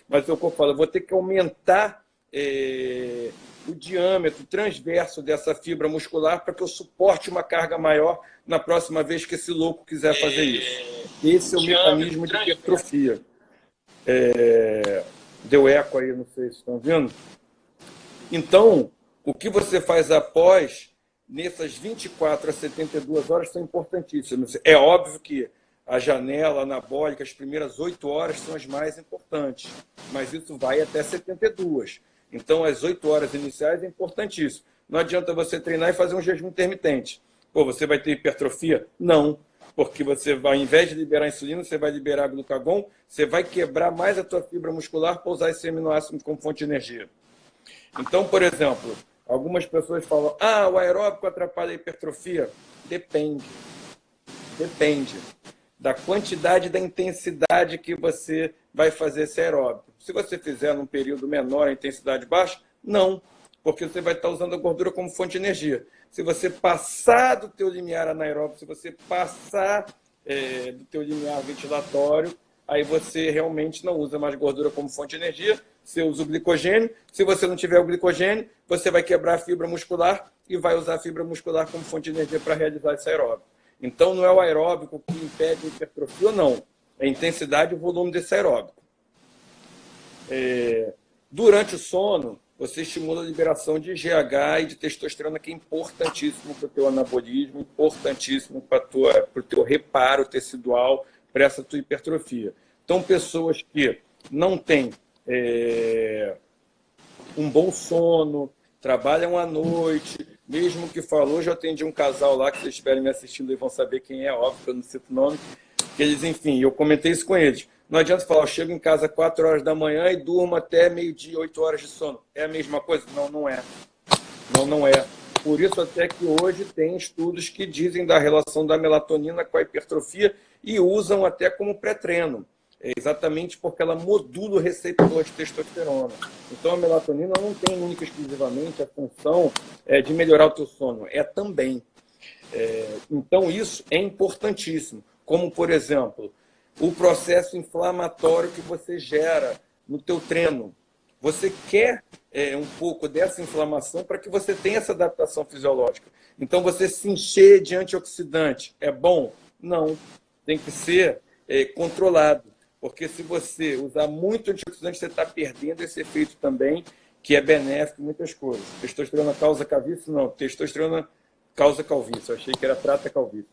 mas é o que eu falo, eu vou ter que aumentar é, o diâmetro transverso dessa fibra muscular para que eu suporte uma carga maior na próxima vez que esse louco quiser fazer isso. Esse é o mecanismo de hipertrofia. É... Deu eco aí, não sei se estão vendo. Então, o que você faz após, nessas 24 a 72 horas, são importantíssimos. É óbvio que a janela anabólica, as primeiras 8 horas são as mais importantes, mas isso vai até 72. Então, as 8 horas iniciais é importantíssimo. Não adianta você treinar e fazer um jejum intermitente. Pô, você vai ter hipertrofia? Não. Porque você vai, ao invés de liberar insulina, você vai liberar glucagon, você vai quebrar mais a tua fibra muscular para usar esse aminoácido como fonte de energia. Então, por exemplo, algumas pessoas falam, ah, o aeróbico atrapalha a hipertrofia. Depende. Depende da quantidade da intensidade que você vai fazer esse aeróbico. Se você fizer num período menor, a intensidade baixa, não, porque você vai estar usando a gordura como fonte de energia. Se você passar do teu limiar anaeróbico, se você passar é, do teu limiar ventilatório, aí você realmente não usa mais gordura como fonte de energia, você usa o glicogênio. Se você não tiver o glicogênio, você vai quebrar a fibra muscular e vai usar a fibra muscular como fonte de energia para realizar esse aeróbico. Então, não é o aeróbico que impede a hipertrofia não. É a intensidade e o volume desse aeróbico. É, durante o sono, você estimula a liberação de GH e de testosterona, que é importantíssimo para o teu anabolismo, importantíssimo para o teu reparo tecidual, para essa tua hipertrofia. Então, pessoas que não têm é, um bom sono, trabalham à noite, mesmo que falou, já atendi um casal lá, que vocês estiverem me assistindo e vão saber quem é, óbvio que eu não cito nome, que eles, enfim, eu comentei isso com eles. Não adianta falar, eu chego em casa 4 horas da manhã e durmo até meio-dia, 8 horas de sono. É a mesma coisa? Não, não é. Não, não é. Por isso até que hoje tem estudos que dizem da relação da melatonina com a hipertrofia e usam até como pré-treino. É exatamente porque ela modula o receptor de testosterona. Então, a melatonina não tem única e exclusivamente a função é, de melhorar o teu sono, é também. É, então, isso é importantíssimo. Como, por exemplo, o processo inflamatório que você gera no teu treino. Você quer é, um pouco dessa inflamação para que você tenha essa adaptação fisiológica. Então, você se encher de antioxidante é bom? Não. Tem que ser é, controlado. Porque se você usar muito antioxidante, você está perdendo esse efeito também, que é benéfico em muitas coisas. Testosterona causa calvície? Não. Testosterona causa calvície. Eu achei que era prata calvície.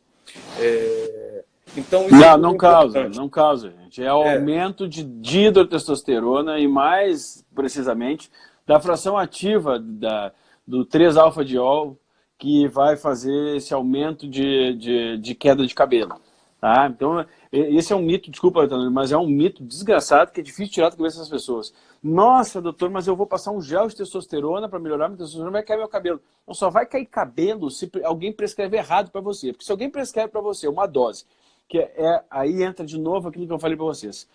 É... Então, não, é não causa, não causa, gente. É o é. aumento de dihidrotestosterona e mais precisamente da fração ativa da, do 3-alfa-diol que vai fazer esse aumento de, de, de queda de cabelo. Tá? Então, esse é um mito, desculpa, mas é um mito desgraçado que é difícil tirar da cabeça das pessoas. Nossa, doutor, mas eu vou passar um gel de testosterona para melhorar minha testosterona, vai cair meu cabelo. Não, só vai cair cabelo se alguém prescrever errado para você. Porque se alguém prescreve para você uma dose, que é, aí entra de novo aquilo que eu falei para vocês.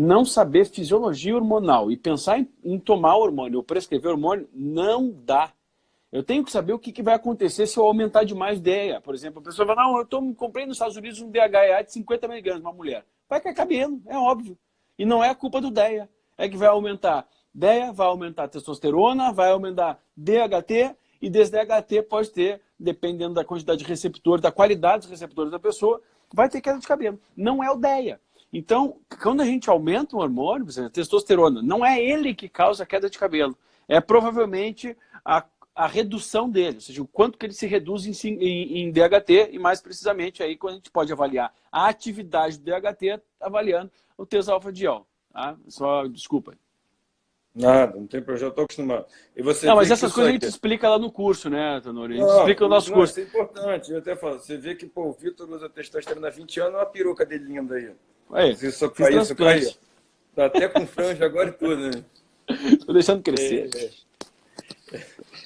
Não saber fisiologia hormonal e pensar em, em tomar hormônio ou prescrever hormônio não dá. Eu tenho que saber o que, que, vai acontecer se eu aumentar demais DEA. Por exemplo, a pessoa fala, não, eu comprei nos Estados Unidos um DHA de 50 miligramas, uma mulher. Vai cair cabelo, é óbvio. E não é a culpa do DEA. É que vai aumentar DEA vai aumentar testosterona, vai aumentar DHT, e desse DHT pode ter, dependendo da quantidade de receptores, da qualidade dos receptores da pessoa, vai ter queda de cabelo. Não é o DEA. Então, quando a gente aumenta o hormônio, por exemplo, a testosterona, não é ele que causa a queda de cabelo. É provavelmente a, a redução dele, ou seja, o quanto que ele se reduz em, em, em DHT, e mais precisamente aí quando a gente pode avaliar a atividade do DHT avaliando o tesalfa-diol. Tá? Só, desculpa. Nada, não tem problema, já estou acostumado. E você não, mas essas coisas aqui... a gente explica lá no curso, né, Tanuri? A gente não, explica no nosso não, curso. Isso é importante, eu até falo. Você vê que pô, o Vitor usa testosterona há 20 anos, olha a peruca dele linda aí. Aí, isso caiu, isso caiu. Tá até com franja agora e tudo, né? (laughs) Estou deixando crescer. É, é.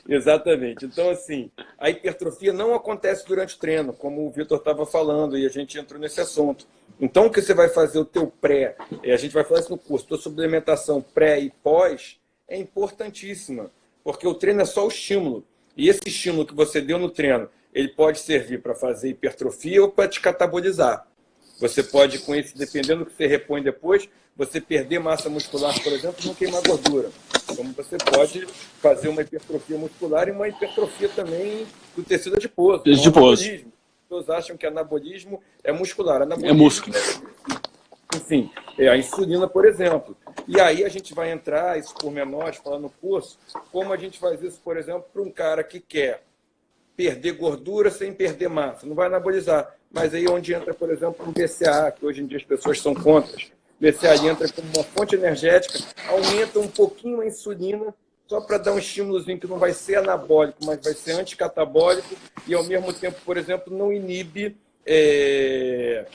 Exatamente. Então, assim, a hipertrofia não acontece durante o treino, como o Vitor estava falando, e a gente entrou nesse assunto. Então, o que você vai fazer o teu pré, a gente vai falar isso no curso, tua suplementação pré e pós é importantíssima, porque o treino é só o estímulo. E esse estímulo que você deu no treino, ele pode servir para fazer hipertrofia ou para te catabolizar. Você pode, com isso, dependendo do que você repõe depois, você perder massa muscular, por exemplo, não queimar gordura. Como você pode fazer uma hipertrofia muscular e uma hipertrofia também do tecido adiposo. Tecido adiposo. As pessoas acham que anabolismo é muscular. Anabolismo é músculo. É, enfim, é a insulina, por exemplo. E aí a gente vai entrar, isso por menores, falando no curso, como a gente faz isso, por exemplo, para um cara que quer perder gordura sem perder massa. Não vai anabolizar. Mas aí onde entra, por exemplo, o BCA, que hoje em dia as pessoas são contra. O BCA entra como uma fonte energética, aumenta um pouquinho a insulina, só para dar um estímulozinho que não vai ser anabólico, mas vai ser anticatabólico e, ao mesmo tempo, por exemplo, não inibe é,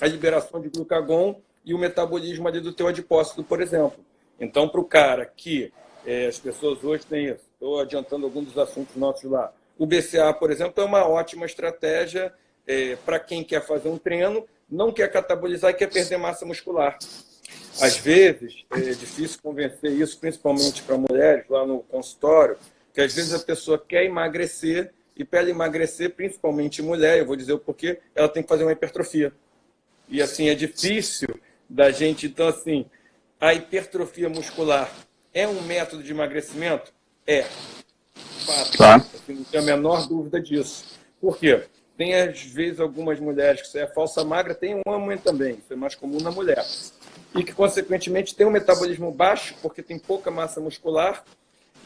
a liberação de glucagon e o metabolismo ali do teu adipócito, por exemplo. Então, para o cara que é, as pessoas hoje têm isso, estou adiantando alguns dos assuntos nossos lá, o BCA, por exemplo, é uma ótima estratégia é, para quem quer fazer um treino, não quer catabolizar e quer perder massa muscular. Às vezes, é difícil convencer isso, principalmente para mulheres lá no consultório, que às vezes a pessoa quer emagrecer e para ela emagrecer, principalmente mulher, eu vou dizer o porquê, ela tem que fazer uma hipertrofia. E assim, é difícil da gente, então assim, a hipertrofia muscular é um método de emagrecimento? É. Fato. Tá. Assim, não tenho a menor dúvida disso. Por quê? Tem, às vezes, algumas mulheres que é falsa magra, tem um homem também, isso é mais comum na mulher. E que, consequentemente, tem um metabolismo baixo, porque tem pouca massa muscular,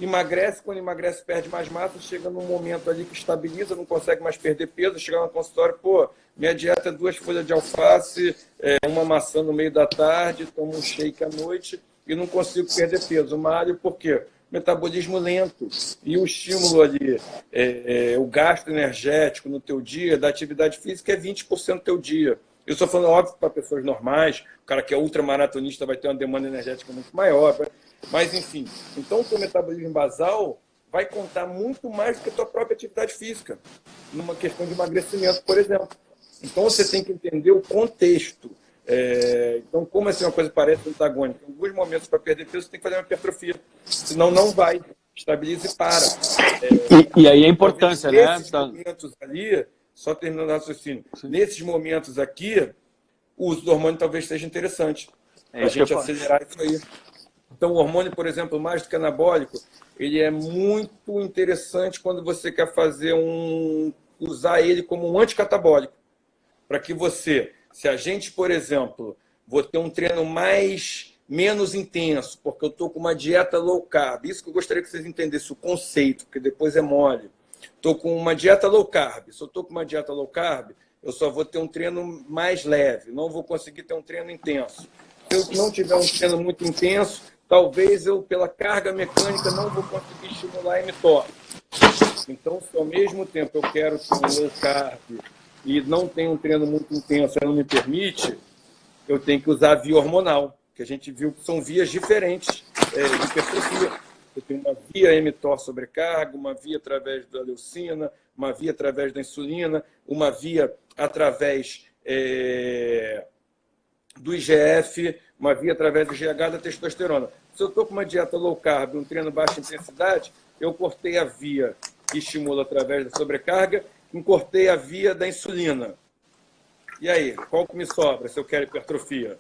emagrece, quando emagrece perde mais massa, chega num momento ali que estabiliza, não consegue mais perder peso, chega no consultório, pô, minha dieta é duas folhas de alface, é, uma maçã no meio da tarde, tomo um shake à noite e não consigo perder peso. Malho por quê? Metabolismo lento e o estímulo ali, é, é, o gasto energético no teu dia, da atividade física é 20% do teu dia. Eu estou falando, óbvio, para pessoas normais, o cara que é ultramaratonista vai ter uma demanda energética muito maior, mas, enfim, então o teu metabolismo basal vai contar muito mais do que a tua própria atividade física, numa questão de emagrecimento, por exemplo. Então você tem que entender o contexto. É, então, como assim uma coisa parece antagônica? Em alguns momentos, para perder peso, você tem que fazer uma hipertrofia. Senão, não vai. Estabiliza e para. É, e, e, aí a importância, né? Nesses tá. momentos ali, só terminando o raciocínio, Sim. nesses momentos aqui, o uso do hormônio talvez seja interessante. É a gente acelerar isso aí. Então, o hormônio, por exemplo, mais do que anabólico, ele é muito interessante quando você quer fazer um... usar ele como um anticatabólico. Para que você, se a gente, por exemplo, vou ter um treino mais menos intenso, porque eu estou com uma dieta low carb. Isso que eu gostaria que vocês entendessem, o conceito, porque depois é mole. Estou com uma dieta low carb. Se eu estou com uma dieta low carb, eu só vou ter um treino mais leve, não vou conseguir ter um treino intenso. Se eu não tiver um treino muito intenso, talvez eu, pela carga mecânica, não vou conseguir estimular a mTOR. Então, se ao mesmo tempo eu quero ter um low carb e não tenho um treino muito intenso, não me permite, eu tenho que usar via hormonal, que a gente viu que são vias diferentes é, de hipertrofia. Eu tenho uma via mTOR sobrecarga, uma via através da leucina, uma via através da insulina, uma via através é, do IGF, uma via através do GH da testosterona. Se eu estou com uma dieta low carb, um treino baixa intensidade, eu cortei a via que estimula através da sobrecarga, cortei a via da insulina. E aí, qual que me sobra se eu quero hipertrofia?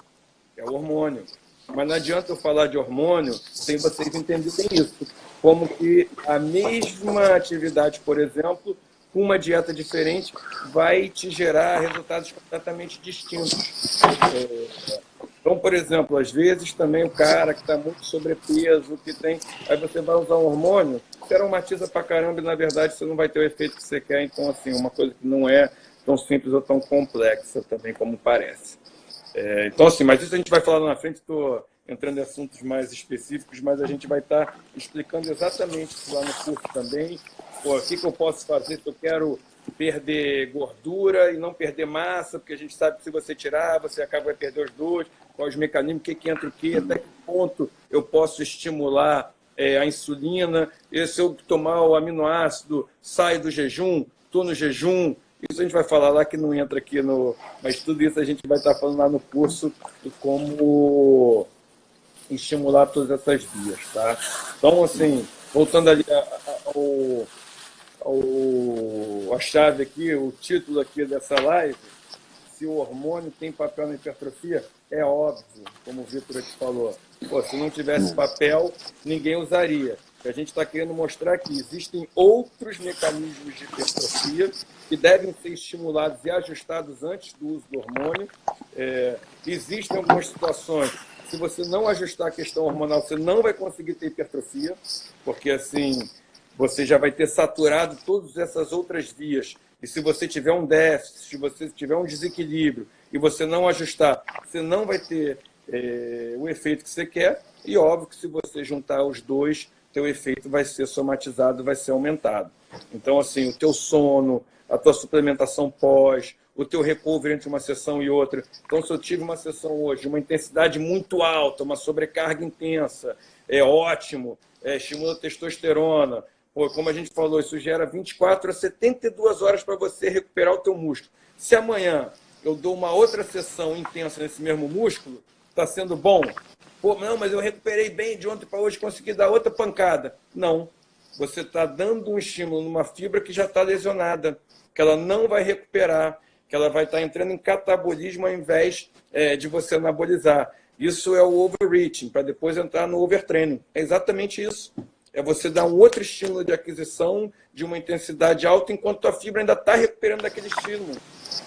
É o hormônio. Mas não adianta eu falar de hormônio sem vocês entenderem isso. Como que a mesma atividade, por exemplo, com uma dieta diferente, vai te gerar resultados completamente distintos. É, então, por exemplo, às vezes também o cara que está muito sobrepeso, que tem. Aí você vai usar um hormônio, você aromatiza pra caramba e na verdade você não vai ter o efeito que você quer. Então, assim, uma coisa que não é tão simples ou tão complexa também como parece. É, então, assim, mas isso a gente vai falar na frente, estou entrando em assuntos mais específicos, mas a gente vai estar tá explicando exatamente isso lá no curso também. Pô, o que, que eu posso fazer se eu quero perder gordura e não perder massa, porque a gente sabe que se você tirar, você acaba vai perder os dois, quais os mecanismos, o que, que entra o que, até que ponto eu posso estimular é, a insulina, e se eu tomar o aminoácido, sai do jejum, estou no jejum, isso a gente vai falar lá que não entra aqui no... Mas tudo isso a gente vai estar falando lá no curso de como estimular todas essas vias, tá? Então, assim, voltando ali ao, ao, a chave aqui, o título aqui dessa live, se o hormônio tem papel na hipertrofia, é óbvio, como o Vitor aqui falou. Pô, se não tivesse papel, ninguém usaria. A gente está querendo mostrar que existem outros mecanismos de hipertrofia que devem ser estimulados e ajustados antes do uso do hormônio. É, existem algumas situações se você não ajustar a questão hormonal, você não vai conseguir ter hipertrofia, porque assim você já vai ter saturado todas essas outras vias. E se você tiver um déficit, se você tiver um desequilíbrio e você não ajustar, você não vai ter é, o efeito que você quer. E óbvio que se você juntar os dois, teu efeito vai ser somatizado, vai ser aumentado. Então, assim, o teu sono, a tua suplementação pós, o teu recovery entre uma sessão e outra. Então, se eu tive uma sessão hoje, uma intensidade muito alta, uma sobrecarga intensa, é ótimo, é, estimula a testosterona. Pô, como a gente falou, isso gera 24 a 72 horas para você recuperar o teu músculo. Se amanhã eu dou uma outra sessão intensa nesse mesmo músculo, está sendo bom? Pô, não, mas eu recuperei bem de ontem para hoje, consegui dar outra pancada. Não. Você está dando um estímulo numa fibra que já está lesionada, que ela não vai recuperar que ela vai estar entrando em catabolismo ao invés é, de você anabolizar. Isso é o overreaching, para depois entrar no overtraining. É exatamente isso. É você dar um outro estímulo de aquisição de uma intensidade alta enquanto a fibra ainda está recuperando daquele estímulo,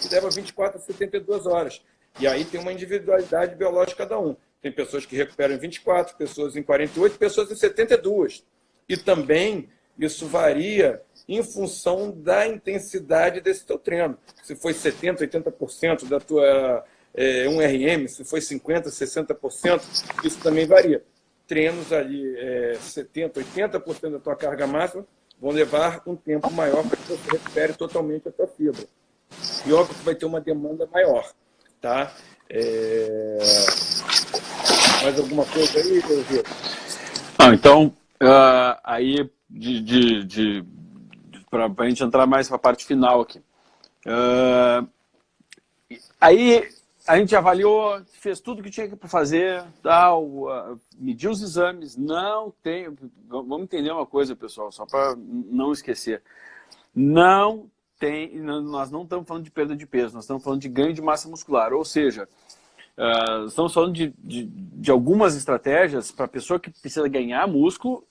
que leva 24 a 72 horas. E aí tem uma individualidade biológica cada um. Tem pessoas que recuperam em 24, pessoas em 48, pessoas em 72. E também isso varia em função da intensidade desse teu treino. Se foi 70%, 80% da tua é, 1RM, se foi 50%, 60%, isso também varia. Treinos ali, é, 70%, 80% da tua carga máxima vão levar um tempo maior para que você recupere totalmente a tua fibra. E óbvio que vai ter uma demanda maior. Tá? É... Mais alguma coisa aí, Vitor? Ah, então, uh, aí de, de, de para a gente entrar mais para a parte final aqui. Uh, aí a gente avaliou, fez tudo que tinha que fazer, tal, mediu os exames, não tem... Vamos entender uma coisa, pessoal, só para não esquecer. Não tem... Nós não estamos falando de perda de peso, nós estamos falando de ganho de massa muscular, ou seja, uh, estamos falando de, de, de algumas estratégias para a pessoa que precisa ganhar músculo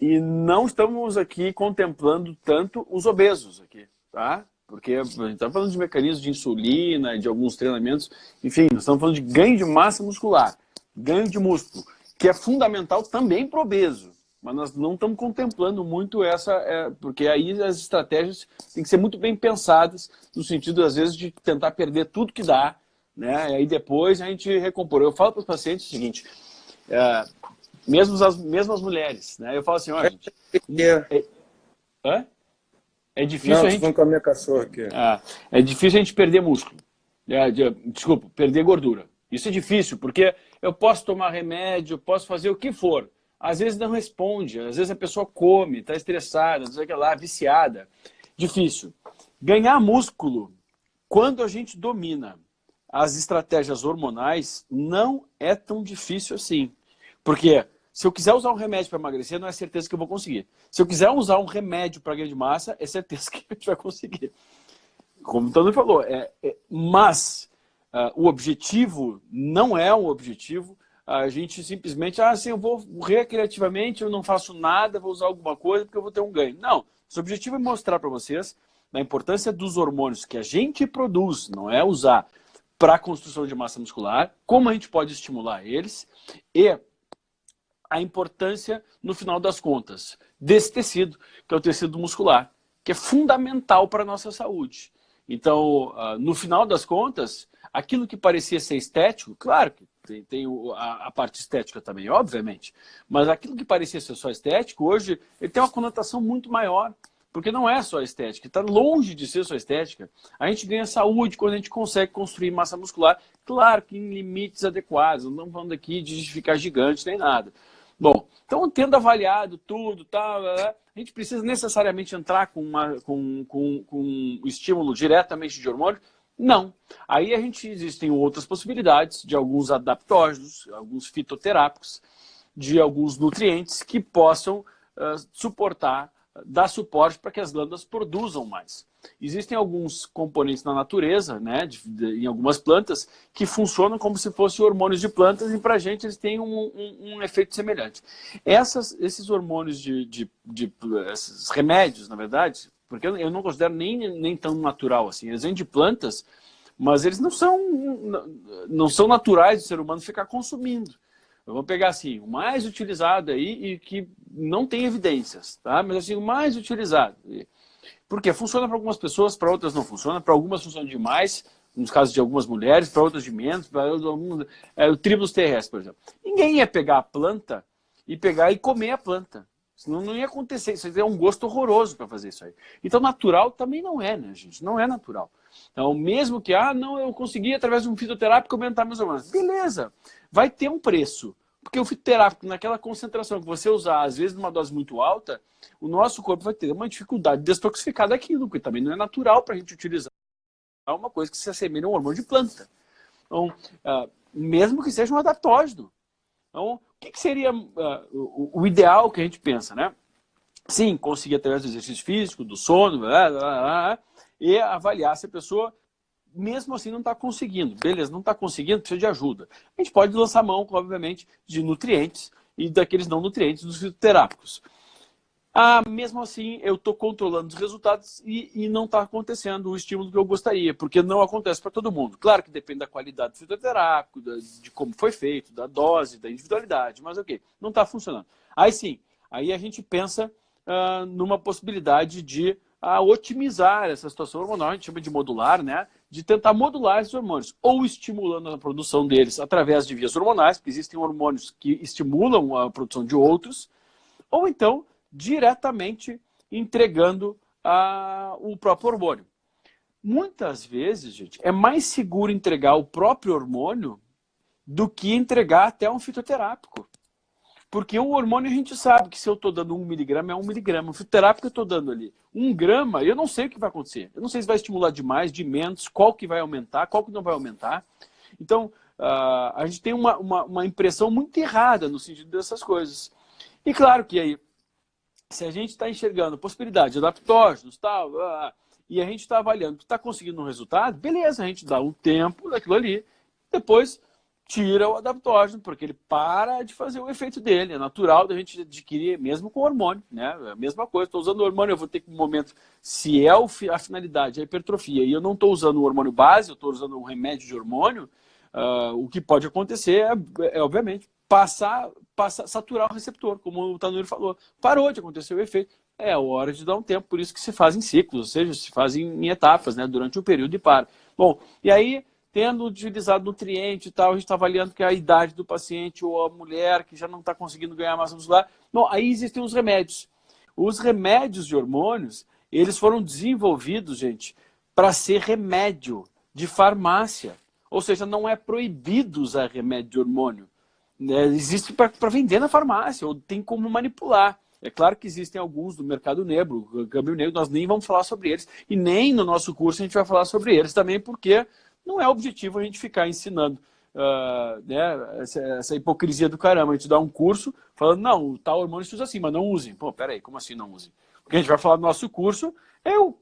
e não estamos aqui contemplando tanto os obesos aqui, tá? Porque a gente está falando de mecanismos de insulina, de alguns treinamentos, enfim, nós estamos falando de ganho de massa muscular, ganho de músculo, que é fundamental também para o obeso. Mas nós não estamos contemplando muito essa, é, porque aí as estratégias têm que ser muito bem pensadas, no sentido, às vezes, de tentar perder tudo que dá, né? E aí depois a gente recompor. Eu falo para os pacientes o seguinte, é, mesmo as mesmas mulheres, né? Eu falo assim, ó, gente... É, é, é difícil Não, a gente... com a minha cachorra aqui. Ah, é difícil a gente perder músculo. É, de, desculpa, perder gordura. Isso é difícil, porque eu posso tomar remédio, posso fazer o que for. Às vezes não responde, às vezes a pessoa come, está estressada, não sei o que lá, viciada. Difícil. Ganhar músculo, quando a gente domina as estratégias hormonais, não é tão difícil assim. Porque se eu quiser usar um remédio para emagrecer, não é certeza que eu vou conseguir. Se eu quiser usar um remédio para ganho de massa, é certeza que a gente vai conseguir. Como o Tony falou, é, é mas uh, o objetivo não é um objetivo a gente simplesmente, ah, assim, eu vou recreativamente, eu não faço nada, vou usar alguma coisa porque eu vou ter um ganho. Não, o objetivo é mostrar para vocês a importância dos hormônios que a gente produz, não é usar para a construção de massa muscular, como a gente pode estimular eles e a importância, no final das contas, desse tecido, que é o tecido muscular, que é fundamental para a nossa saúde. Então, ah, no final das contas, aquilo que parecia ser estético, claro que tem, tem a, a, parte estética também, obviamente, mas aquilo que parecia ser só estético, hoje ele tem uma conotação muito maior, porque não é só estética, está longe de ser só estética. A gente ganha saúde quando a gente consegue construir massa muscular, claro que em limites adequados, não falando aqui de ficar gigante nem nada, Bom, então tendo avaliado tudo, tal, a gente precisa necessariamente entrar com, uma, com, com, com um estímulo diretamente de hormônio? Não. Aí a gente existem outras possibilidades de alguns adaptógenos, alguns fitoterápicos, de alguns nutrientes que possam uh, suportar dá suporte para que as glândulas produzam mais. Existem alguns componentes na natureza, né, de, de, em algumas plantas, que funcionam como se fossem hormônios de plantas e para a gente eles têm um, um, um efeito semelhante. Essas, esses hormônios de, de, de, esses remédios, na verdade, porque eu, não considero nem, nem tão natural assim, eles vêm de plantas, mas eles não são, não são naturais do ser humano ficar consumindo. Vamos pegar assim, o mais utilizado aí e que não tem evidências, tá? Mas assim, o mais utilizado. Porque funciona para algumas pessoas, para outras não funciona, para algumas funciona demais, nos casos de algumas mulheres, para outras de menos, para alguns, é, o tribulus terrestre, por exemplo. Ninguém ia pegar a planta e pegar e comer a planta. Senão não ia acontecer. Isso é um gosto horroroso para fazer isso aí. Então, natural também não é, né, gente? Não é natural. Então, mesmo que, ah, não, eu consegui através de um fitoterápico aumentar meus hormônios. Beleza, vai ter um preço. Porque o fitoterápico, naquela concentração que você usar, às vezes numa dose muito alta, o nosso corpo vai ter uma dificuldade de detoxificar daquilo, porque também não é natural para a gente utilizar uma coisa que se assemelha a um hormônio de planta. Então, uh, mesmo que seja um adaptógeno. Então, o que, que seria o, o, ideal que a gente pensa, né? Sim, conseguir através do exercício físico, do sono, blá, blá, blá, e avaliar se a pessoa mesmo assim não está conseguindo. Beleza, não está conseguindo, precisa de ajuda. A gente pode lançar mão, obviamente, de nutrientes e daqueles não nutrientes dos fitoterápicos. Ah, mesmo assim, eu estou controlando os resultados e, e não está acontecendo o estímulo que eu gostaria, porque não acontece para todo mundo. Claro que depende da qualidade do fitoterápico, de como foi feito, da dose, da individualidade, mas ok, não está funcionando. Aí sim, aí a gente pensa ah, numa possibilidade de ah, otimizar essa situação hormonal, a gente chama de modular, né? de tentar modular esses hormônios, ou estimulando a produção deles através de vias hormonais, porque existem hormônios que estimulam a produção de outros, ou então diretamente entregando a, o próprio hormônio. Muitas vezes, gente, é mais seguro entregar o próprio hormônio do que entregar até um fitoterápico. Porque o hormônio a gente sabe que se eu estou dando um miligrama, é um miligrama. O fitoterápico eu estou dando ali um grama, eu não sei o que vai acontecer. Eu não sei se vai estimular demais, de menos, qual que vai aumentar, qual que não vai aumentar. Então, uh, a gente tem uma, uma, uma, impressão muito errada no sentido dessas coisas. E claro que aí, se a gente está enxergando possibilidade de adaptógenos tal, e a gente está avaliando que está conseguindo um resultado, beleza, a gente dá um tempo daquilo ali, depois tira o adaptógeno, porque ele para de fazer o efeito dele. É natural da gente adquirir, mesmo com hormônio, né? É a mesma coisa, estou usando hormônio, eu vou ter que, um momento, se é a finalidade, a hipertrofia, e eu não estou usando o hormônio base, eu estou usando um remédio de hormônio, uh, o que pode acontecer é, é, obviamente, passar, passar, saturar o receptor, como o Tanuri falou. Parou de acontecer o efeito. É hora de dar um tempo, por isso que se fazem ciclos, ou seja, se fazem em etapas, né? Durante um período e para. Bom, e aí tendo utilizado nutriente e tal, a gente está avaliando que é a idade do paciente ou a mulher que já não está conseguindo ganhar massa muscular. Bom, aí existem os remédios. Os remédios de hormônios, eles foram desenvolvidos, gente, para ser remédio de farmácia. Ou seja, não é proibido usar remédio de hormônio. É, existe para vender na farmácia, ou tem como manipular. É claro que existem alguns do mercado negro, câmbio negro, nós nem vamos falar sobre eles, e nem no nosso curso a gente vai falar sobre eles também, porque não é objetivo a gente ficar ensinando uh, né, essa, essa, hipocrisia do caramba. A gente dá um curso falando, não, o tal hormônio se usa assim, mas não usem. Pô, peraí, como assim não usem? O que a gente vai falar no nosso curso é o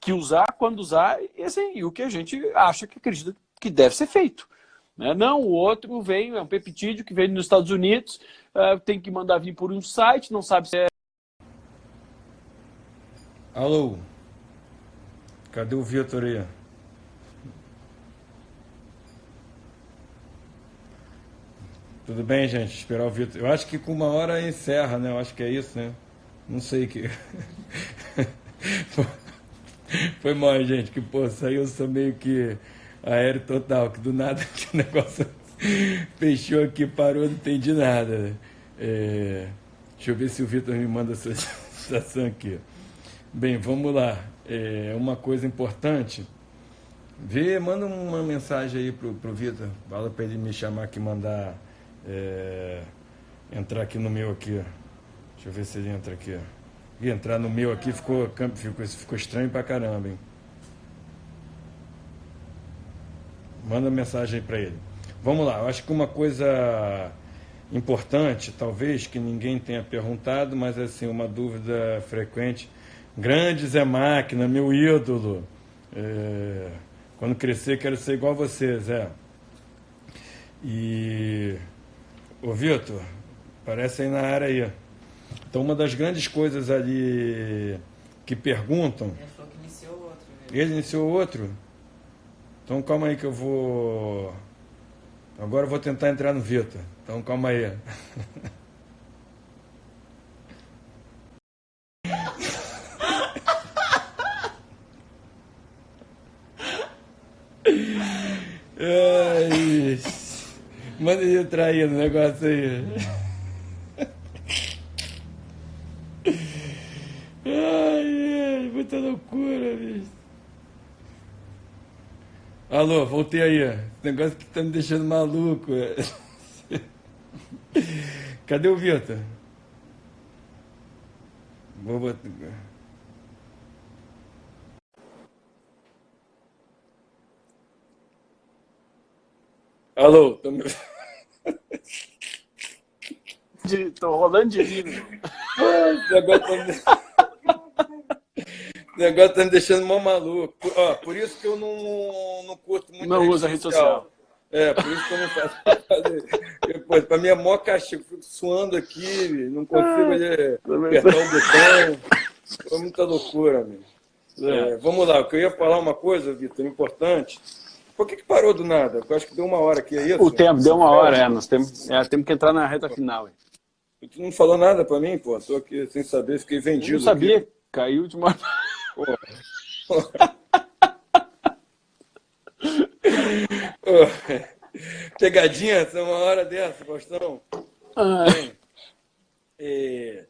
que usar, quando usar, e, assim, e o que a gente acha que acredita que deve ser feito. Né? Não, o outro vem, é um peptídeo que vem nos Estados Unidos, uh, tem que mandar vir por um site, não sabe se é... Alô? Cadê o Vitor aí? Tudo bem, gente? Esperar o Vitor. Eu acho que com uma hora encerra, né? Eu acho que é isso, né? Não sei que. (laughs) Foi mal, gente, que pô, saiu só meio que aéreo total, que do nada (laughs) que o negócio fechou aqui, parou, não entendi nada. É... Deixa eu ver se o Vitor me manda essa situação aqui. Bem, vamos lá. É uma coisa importante. Vê, manda uma mensagem aí pro, pro Vitor. Fala para ele me chamar aqui, mandar é, entrar aqui no meu aqui. Deixa eu ver se ele entra aqui. E entrar no meu aqui ficou, ficou, ficou estranho pra caramba, hein? Manda mensagem aí para ele. Vamos lá, eu acho que uma coisa importante, talvez, que ninguém tenha perguntado, mas assim, uma dúvida frequente. Grande Zé Máquina, meu ídolo. É, quando crescer, quero ser igual a você, Zé. E. Ô, Vitor, parece aí na área aí. Então, uma das grandes coisas ali que perguntam. Ele falou que iniciou outro. Viu? Ele iniciou outro? Então calma aí que eu vou. Agora eu vou tentar entrar no Vita. Então calma aí. Ai, (laughs) manda ele aí no negócio aí. Ai, ai, muita loucura, bicho. Alô, voltei aí. Esse negócio que tá me deixando maluco. (laughs) Cadê o Vitor? Vou botar. Alô, tô me... (laughs) de, tô rolando de rir. Agora tô... O negócio tá me deixando mó maluco. Por, ó, por isso que eu não, não curto muito Não usa rede social. É, por isso que eu não faço. Depois, pra mim é mó castigo. Fico suando aqui, não consigo ah, apertar o botão. Foi muita loucura, amigo. É. É, vamos lá, eu queria falar uma coisa, Vitor, importante. Por que, que parou do nada? Eu acho que deu uma hora aqui, é isso? O tempo, deu uma hora, é. Nós temos, é, temos que entrar na reta final. Tu não falou nada pra mim, pô. Tô aqui sem saber, fiquei vendido. Eu não sabia, aqui. caiu de uma. (laughs) Pegadinha, essa uma hora dessa, Faustão. Ah. É,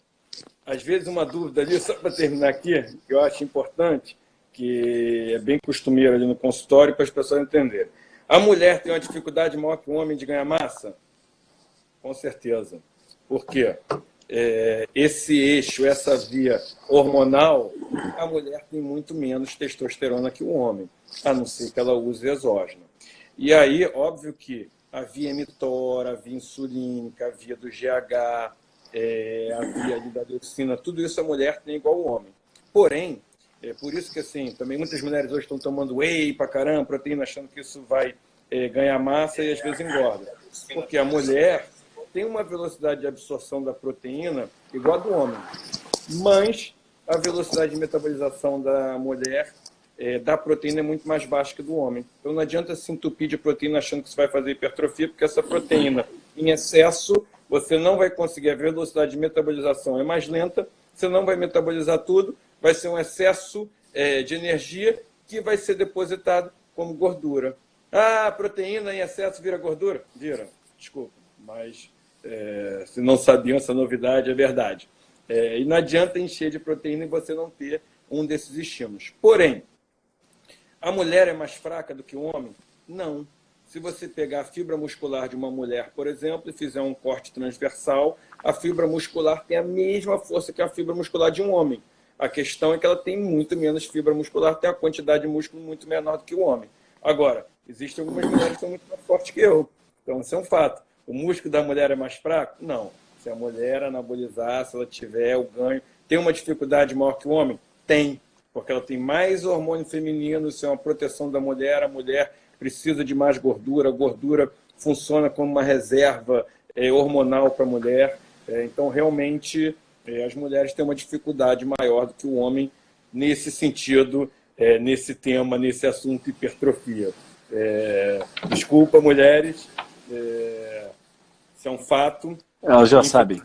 às vezes uma dúvida ali, só para terminar aqui, que eu acho importante, que é bem costumeiro ali no consultório para as pessoas entenderem. A mulher tem uma dificuldade maior que o homem de ganhar massa? Com certeza. Por quê? é, esse eixo, essa via hormonal, a mulher tem muito menos testosterona que o homem, a não ser que ela use exógeno. E aí, óbvio que a via mTOR, a via insulínica, a via do GH, é, a via da dioxina, tudo isso a mulher tem igual ao homem. Porém, é por isso que assim, também muitas mulheres hoje estão tomando whey pra caramba, proteína, achando que isso vai é, ganhar massa e às vezes engorda. Porque a mulher tem uma velocidade de absorção da proteína igual a do homem, mas a velocidade de metabolização da mulher é, da proteína é muito mais baixa que do homem. Então não adianta se entupir de proteína achando que isso vai fazer hipertrofia, porque essa proteína em excesso você não vai conseguir, a velocidade de metabolização é mais lenta, você não vai metabolizar tudo, vai ser um excesso é, de energia que vai ser depositado como gordura. Ah, proteína em excesso vira gordura? Vira, desculpa, mas é, se não sabiam essa novidade, é verdade. É, e não adianta encher de proteína e você não ter um desses estímulos. Porém, a mulher é mais fraca do que o homem? Não. Se você pegar a fibra muscular de uma mulher, por exemplo, e fizer um corte transversal, a fibra muscular tem a mesma força que a fibra muscular de um homem. A questão é que ela tem muito menos fibra muscular, tem a quantidade de músculo muito menor do que o homem. Agora, existem algumas mulheres que são muito mais fortes que eu. Então, isso é um fato. O músculo da mulher é mais fraco? Não. Se a mulher anabolizar, se ela tiver o ganho, tem uma dificuldade maior que o homem? Tem. Porque ela tem mais hormônio feminino, isso é uma proteção da mulher, a mulher precisa de mais gordura, a gordura funciona como uma reserva é, hormonal para a mulher. É, então, realmente, é, as mulheres têm uma dificuldade maior do que o homem nesse sentido, é, nesse tema, nesse assunto hipertrofia. É, desculpa, mulheres, é, isso é um fato. Elas já sabem.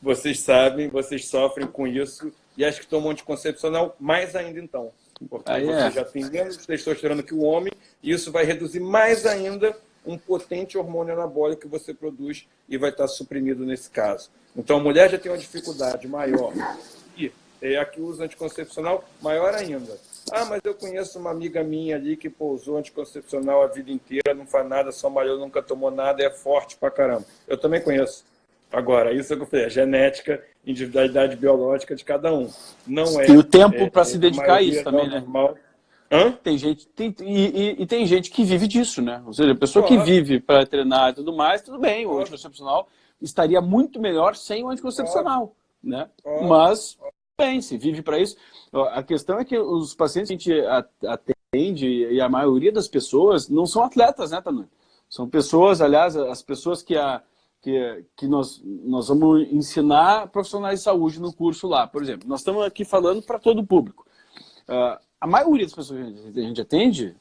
Vocês sabem, vocês sofrem com isso e acho que tomam anticoncepcional mais ainda então. Porque Aí você é. já tem menos testosterona que o homem e isso vai reduzir mais ainda um potente hormônio anabólico que você produz e vai estar suprimido nesse caso. Então a mulher já tem uma dificuldade maior. E é a que usa anticoncepcional, maior ainda. Ah, mas eu conheço uma amiga minha ali que pousou anticoncepcional a vida inteira, não faz nada, só malhou, nunca tomou nada, é forte pra caramba. Eu também conheço. Agora, isso é o que eu falei, a genética, individualidade biológica de cada um. Não é. E o tempo é, para se dedicar a isso também, né? Normal. Hã? Tem gente, tem, e, e, e, tem gente que vive disso, né? Ou seja, a pessoa claro. que vive para treinar e tudo mais, tudo bem, claro. o anticoncepcional estaria muito melhor sem o anticoncepcional, claro. né? Mas, bem, se vive para isso. A questão é que os pacientes que a gente atende, e a maioria das pessoas, não são atletas, né, Tanu? São pessoas, aliás, as pessoas que, a, que, que nós, nós vamos ensinar profissionais de saúde no curso lá. Por exemplo, nós estamos aqui falando para todo o público. Uh, a maioria das pessoas que a gente atende,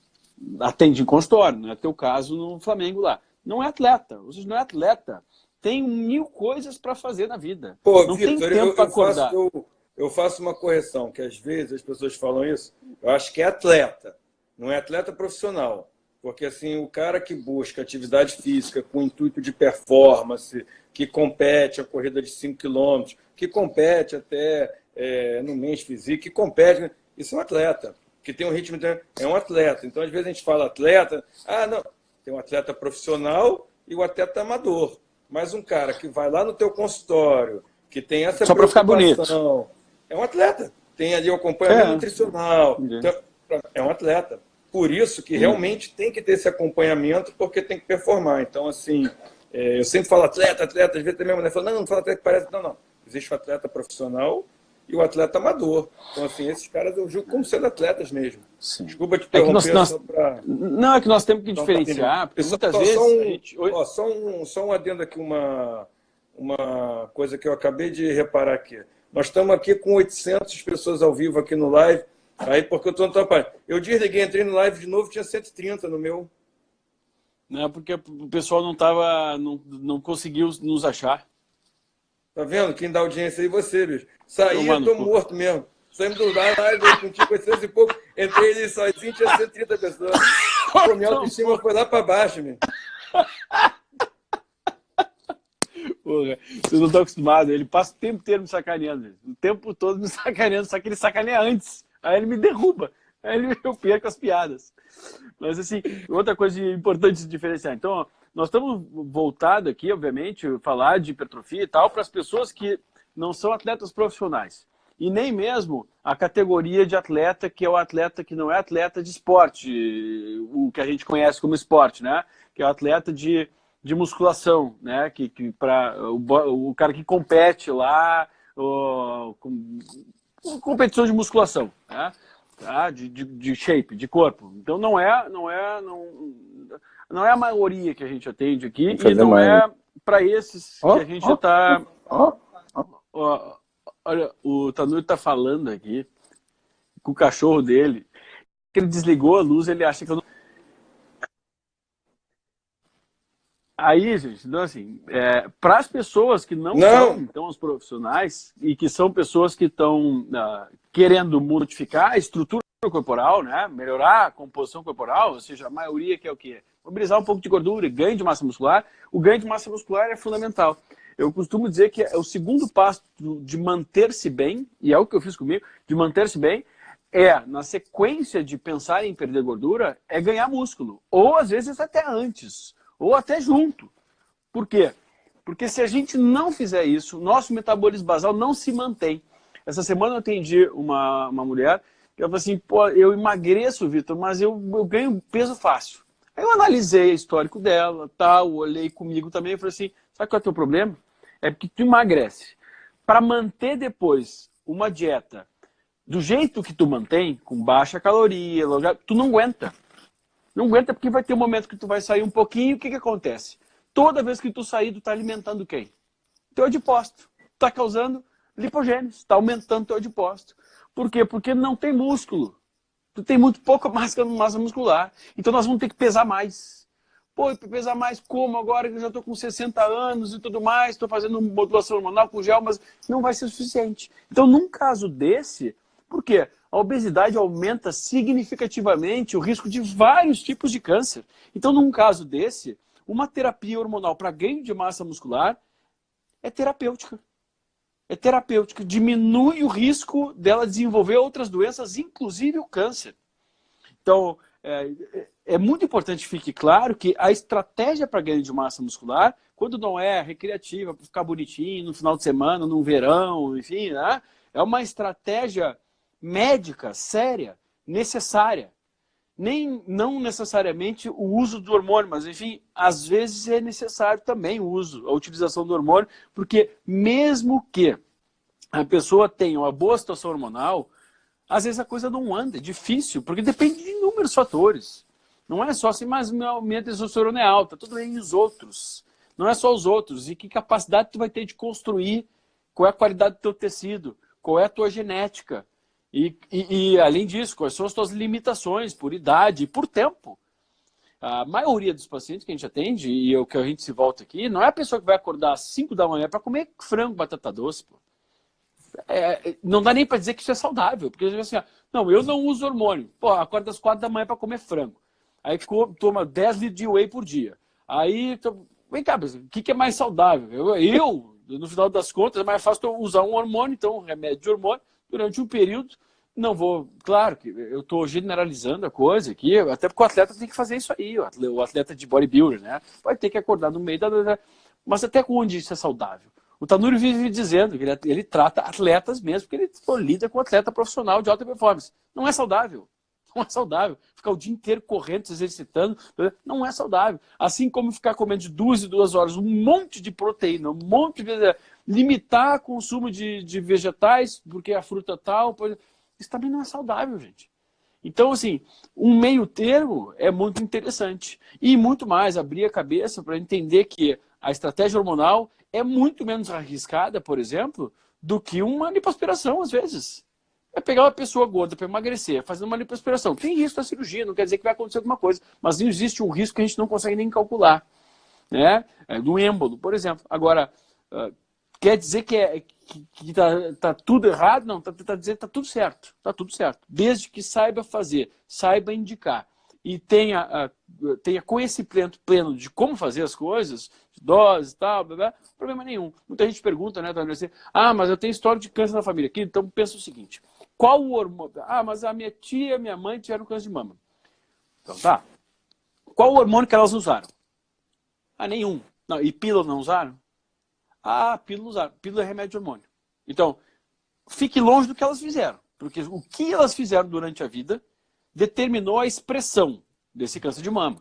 atende em consultório, não é teu caso no Flamengo lá. Não é atleta, ou seja, não é atleta. Tem mil coisas para fazer na vida. Pô, não Victor, tem tempo para acordar. Faço, eu eu faço uma correção, que às vezes as pessoas falam isso, eu acho que é atleta, não é atleta profissional. Porque assim, o cara que busca atividade física com intuito de performance, que compete a corrida de 5 km, que compete até é, no mês físico, que compete, isso é um atleta, que tem um ritmo, de... é um atleta. Então, às vezes a gente fala atleta, ah, não, tem um atleta profissional e o atleta amador. Mas um cara que vai lá no teu consultório, que tem essa Só para ficar bonito é um atleta. Tem ali o acompanhamento é. nutricional. Então, é um atleta. Por isso que realmente tem que ter esse acompanhamento, porque tem que performar. Então, assim, é, eu sempre falo atleta, atleta, às vezes a minha mulher fala, não, não fala atleta que parece. Não, não. Existe o atleta profissional e o atleta amador. Então, assim, esses caras eu julgo como sendo atletas mesmo. Sim. Desculpa te interromper é nós, nós... Pra... Não, é que nós temos que diferenciar, porque muitas só, vezes... Só um, gente... ó, só, um, só um adendo aqui, uma, uma coisa que eu acabei de reparar aqui. Nós estamos aqui com 800 pessoas ao vivo aqui no live. Aí, porque eu estou no trabalho. Eu desliguei, entrei no live de novo, tinha 130 no meu. Não, porque o pessoal não tava, não, não conseguiu nos achar. Tá vendo? Quem dá audiência aí você, bicho. Saí, eu tô morto mesmo. Saímos do live, contigo 800 e pouco. Entrei ali sozinho, tinha 130 pessoas. (laughs) Pô, minha autoestima foi lá para baixo, meu. (laughs) Porra, vocês não estão acostumados. Ele passa o tempo inteiro me sacaneando. O tempo todo me (laughs) sacaneando, só que ele sacaneia antes. Aí ele me derruba. Aí ele, eu perco as piadas. Mas, assim, outra coisa importante de diferenciar. Então, nós estamos voltados aqui, obviamente, falar de hipertrofia e tal, para as pessoas que não são atletas profissionais. E nem mesmo a categoria de atleta, que é o atleta que não é atleta de esporte, o que a gente conhece como esporte, né? Que é o atleta de de musculação, né? Que, que para o, o, cara que compete lá, o, com, competição de musculação, né? Tá? De, de, de, shape, de corpo. Então não é, não é, não, não é a maioria que a gente atende aqui e não é para esses oh, que a gente oh, está. Oh, olha, o Tanuri está falando aqui com o cachorro dele que ele desligou a luz, ele acha que eu não Aí, gente, então assim, é, para as pessoas que não, não, são então os profissionais e que são pessoas que estão uh, querendo modificar a estrutura corporal, né, melhorar a composição corporal, ou seja, a maioria que é o quê? Mobilizar um pouco de gordura, ganho de massa muscular. O ganho de massa muscular é fundamental. Eu costumo dizer que é o segundo passo de manter-se bem, e é o que eu fiz comigo, de manter-se bem, é, na sequência de pensar em perder gordura, é ganhar músculo. Ou às vezes até antes ou até junto. Por quê? Porque se a gente não fizer isso, nosso metabolismo basal não se mantém. Essa semana eu atendi uma, uma mulher que ela falou assim, pô, eu emagreço, Vitor, mas eu, eu ganho peso fácil. Aí eu analisei o histórico dela, tal, olhei comigo também e falei assim, sabe qual é o teu problema? É porque tu emagrece. Para manter depois uma dieta do jeito que tu mantém, com baixa caloria, tu não aguenta. Não aguenta porque vai ter um momento que tu vai sair um pouquinho, o que, que acontece? Toda vez que tu sair, tu tá alimentando quem? Teu adipócito. Tá causando lipogênese, está aumentando teu adipócito. Por quê? Porque não tem músculo. Tu tem muito pouca (laughs) massa, massa muscular. Então nós vamos ter que pesar mais. Pô, pesar mais como agora que eu já estou com 60 anos e tudo mais, estou fazendo modulação hormonal com gel, mas não vai ser suficiente. Então, num caso desse, por quê? A obesidade aumenta significativamente o risco de vários tipos de câncer. Então, num caso desse, uma terapia hormonal para ganho de massa muscular é terapêutica é terapêutica, diminui o risco dela desenvolver outras doenças, inclusive o câncer. Então, é, é muito importante que fique claro que a estratégia para ganho de massa muscular, quando não é recreativa, para ficar bonitinho no final de semana, no verão, enfim, né? é uma estratégia médica, séria, necessária. Nem, não necessariamente o uso do hormônio, mas enfim, às vezes é necessário também o uso, a utilização do hormônio, porque mesmo que a pessoa tenha uma boa situação hormonal, às vezes a coisa não anda, é difícil, porque depende de inúmeros fatores. Não é só assim, mas minha testosterona é alta, tudo bem, os outros. Não é só os outros, e que capacidade tu vai ter de construir, qual é a qualidade do teu tecido, qual é a tua genética, e, e, e, além disso, quais são as suas limitações por idade e por tempo? A maioria dos pacientes que a gente atende, e o que a gente se volta aqui, não é a pessoa que vai acordar às 5 da manhã para comer frango, batata doce. É, não dá nem para dizer que isso é saudável, porque assim, não, eu não uso hormônio. Pô, acorda às 4 da manhã para comer frango. Aí toma 10 litros de whey por dia. Aí, vem cá, o que, que é mais saudável? Eu, eu, no final das contas, é mais fácil usar um hormônio, então um remédio de hormônio, durante um período, não vou, claro que eu estou generalizando a coisa aqui, até porque o atleta tem que fazer isso aí, o atleta de bodybuilder, né? Vai ter que acordar no meio da. Mas até onde isso é saudável? O Tanuri vive dizendo que ele, ele trata atletas mesmo, porque ele lida com atleta profissional de alta performance. Não é saudável. (laughs) Não é saudável. Ficar o dia inteiro correndo, se exercitando, não é saudável. Assim como ficar comendo de duas em duas horas um monte de proteína, um monte de limitar o consumo de, de vegetais, porque a fruta tal, isso também não é saudável, gente. Então, assim, um meio termo é muito interessante. E muito mais, abrir a cabeça para entender que a estratégia hormonal é muito menos arriscada, por exemplo, do que uma lipoaspiração, às vezes. É pegar uma pessoa gorda para emagrecer, fazendo uma lipoaspiração. Tem risco da cirurgia, não quer dizer que vai acontecer alguma coisa, mas existe um risco que a gente não consegue nem calcular. Né? É, do êmbolo, por exemplo. Agora, ah, Quer dizer que é, que, tá, tá, tudo errado? Não, tá, tá dizendo que tá tudo certo. Tá tudo certo. Desde que saiba fazer, saiba indicar e tenha, uh, tenha conhecimento pleno de como fazer as coisas, de doses e tal, blá, blá, problema nenhum. Muita gente pergunta, né, assim, ah, mas eu tenho história de câncer na família. Aqui, então pensa o seguinte, qual o hormônio... Ah, mas a minha tia e minha mãe tiveram câncer de mama. Então tá. Qual o hormônio que elas usaram? Ah, nenhum. Não, e pílula não usaram? a pílula usar. Pílula é remédio de hormônio. Então, fique longe do que elas fizeram. Porque o que elas fizeram durante a vida determinou a expressão desse câncer de mama.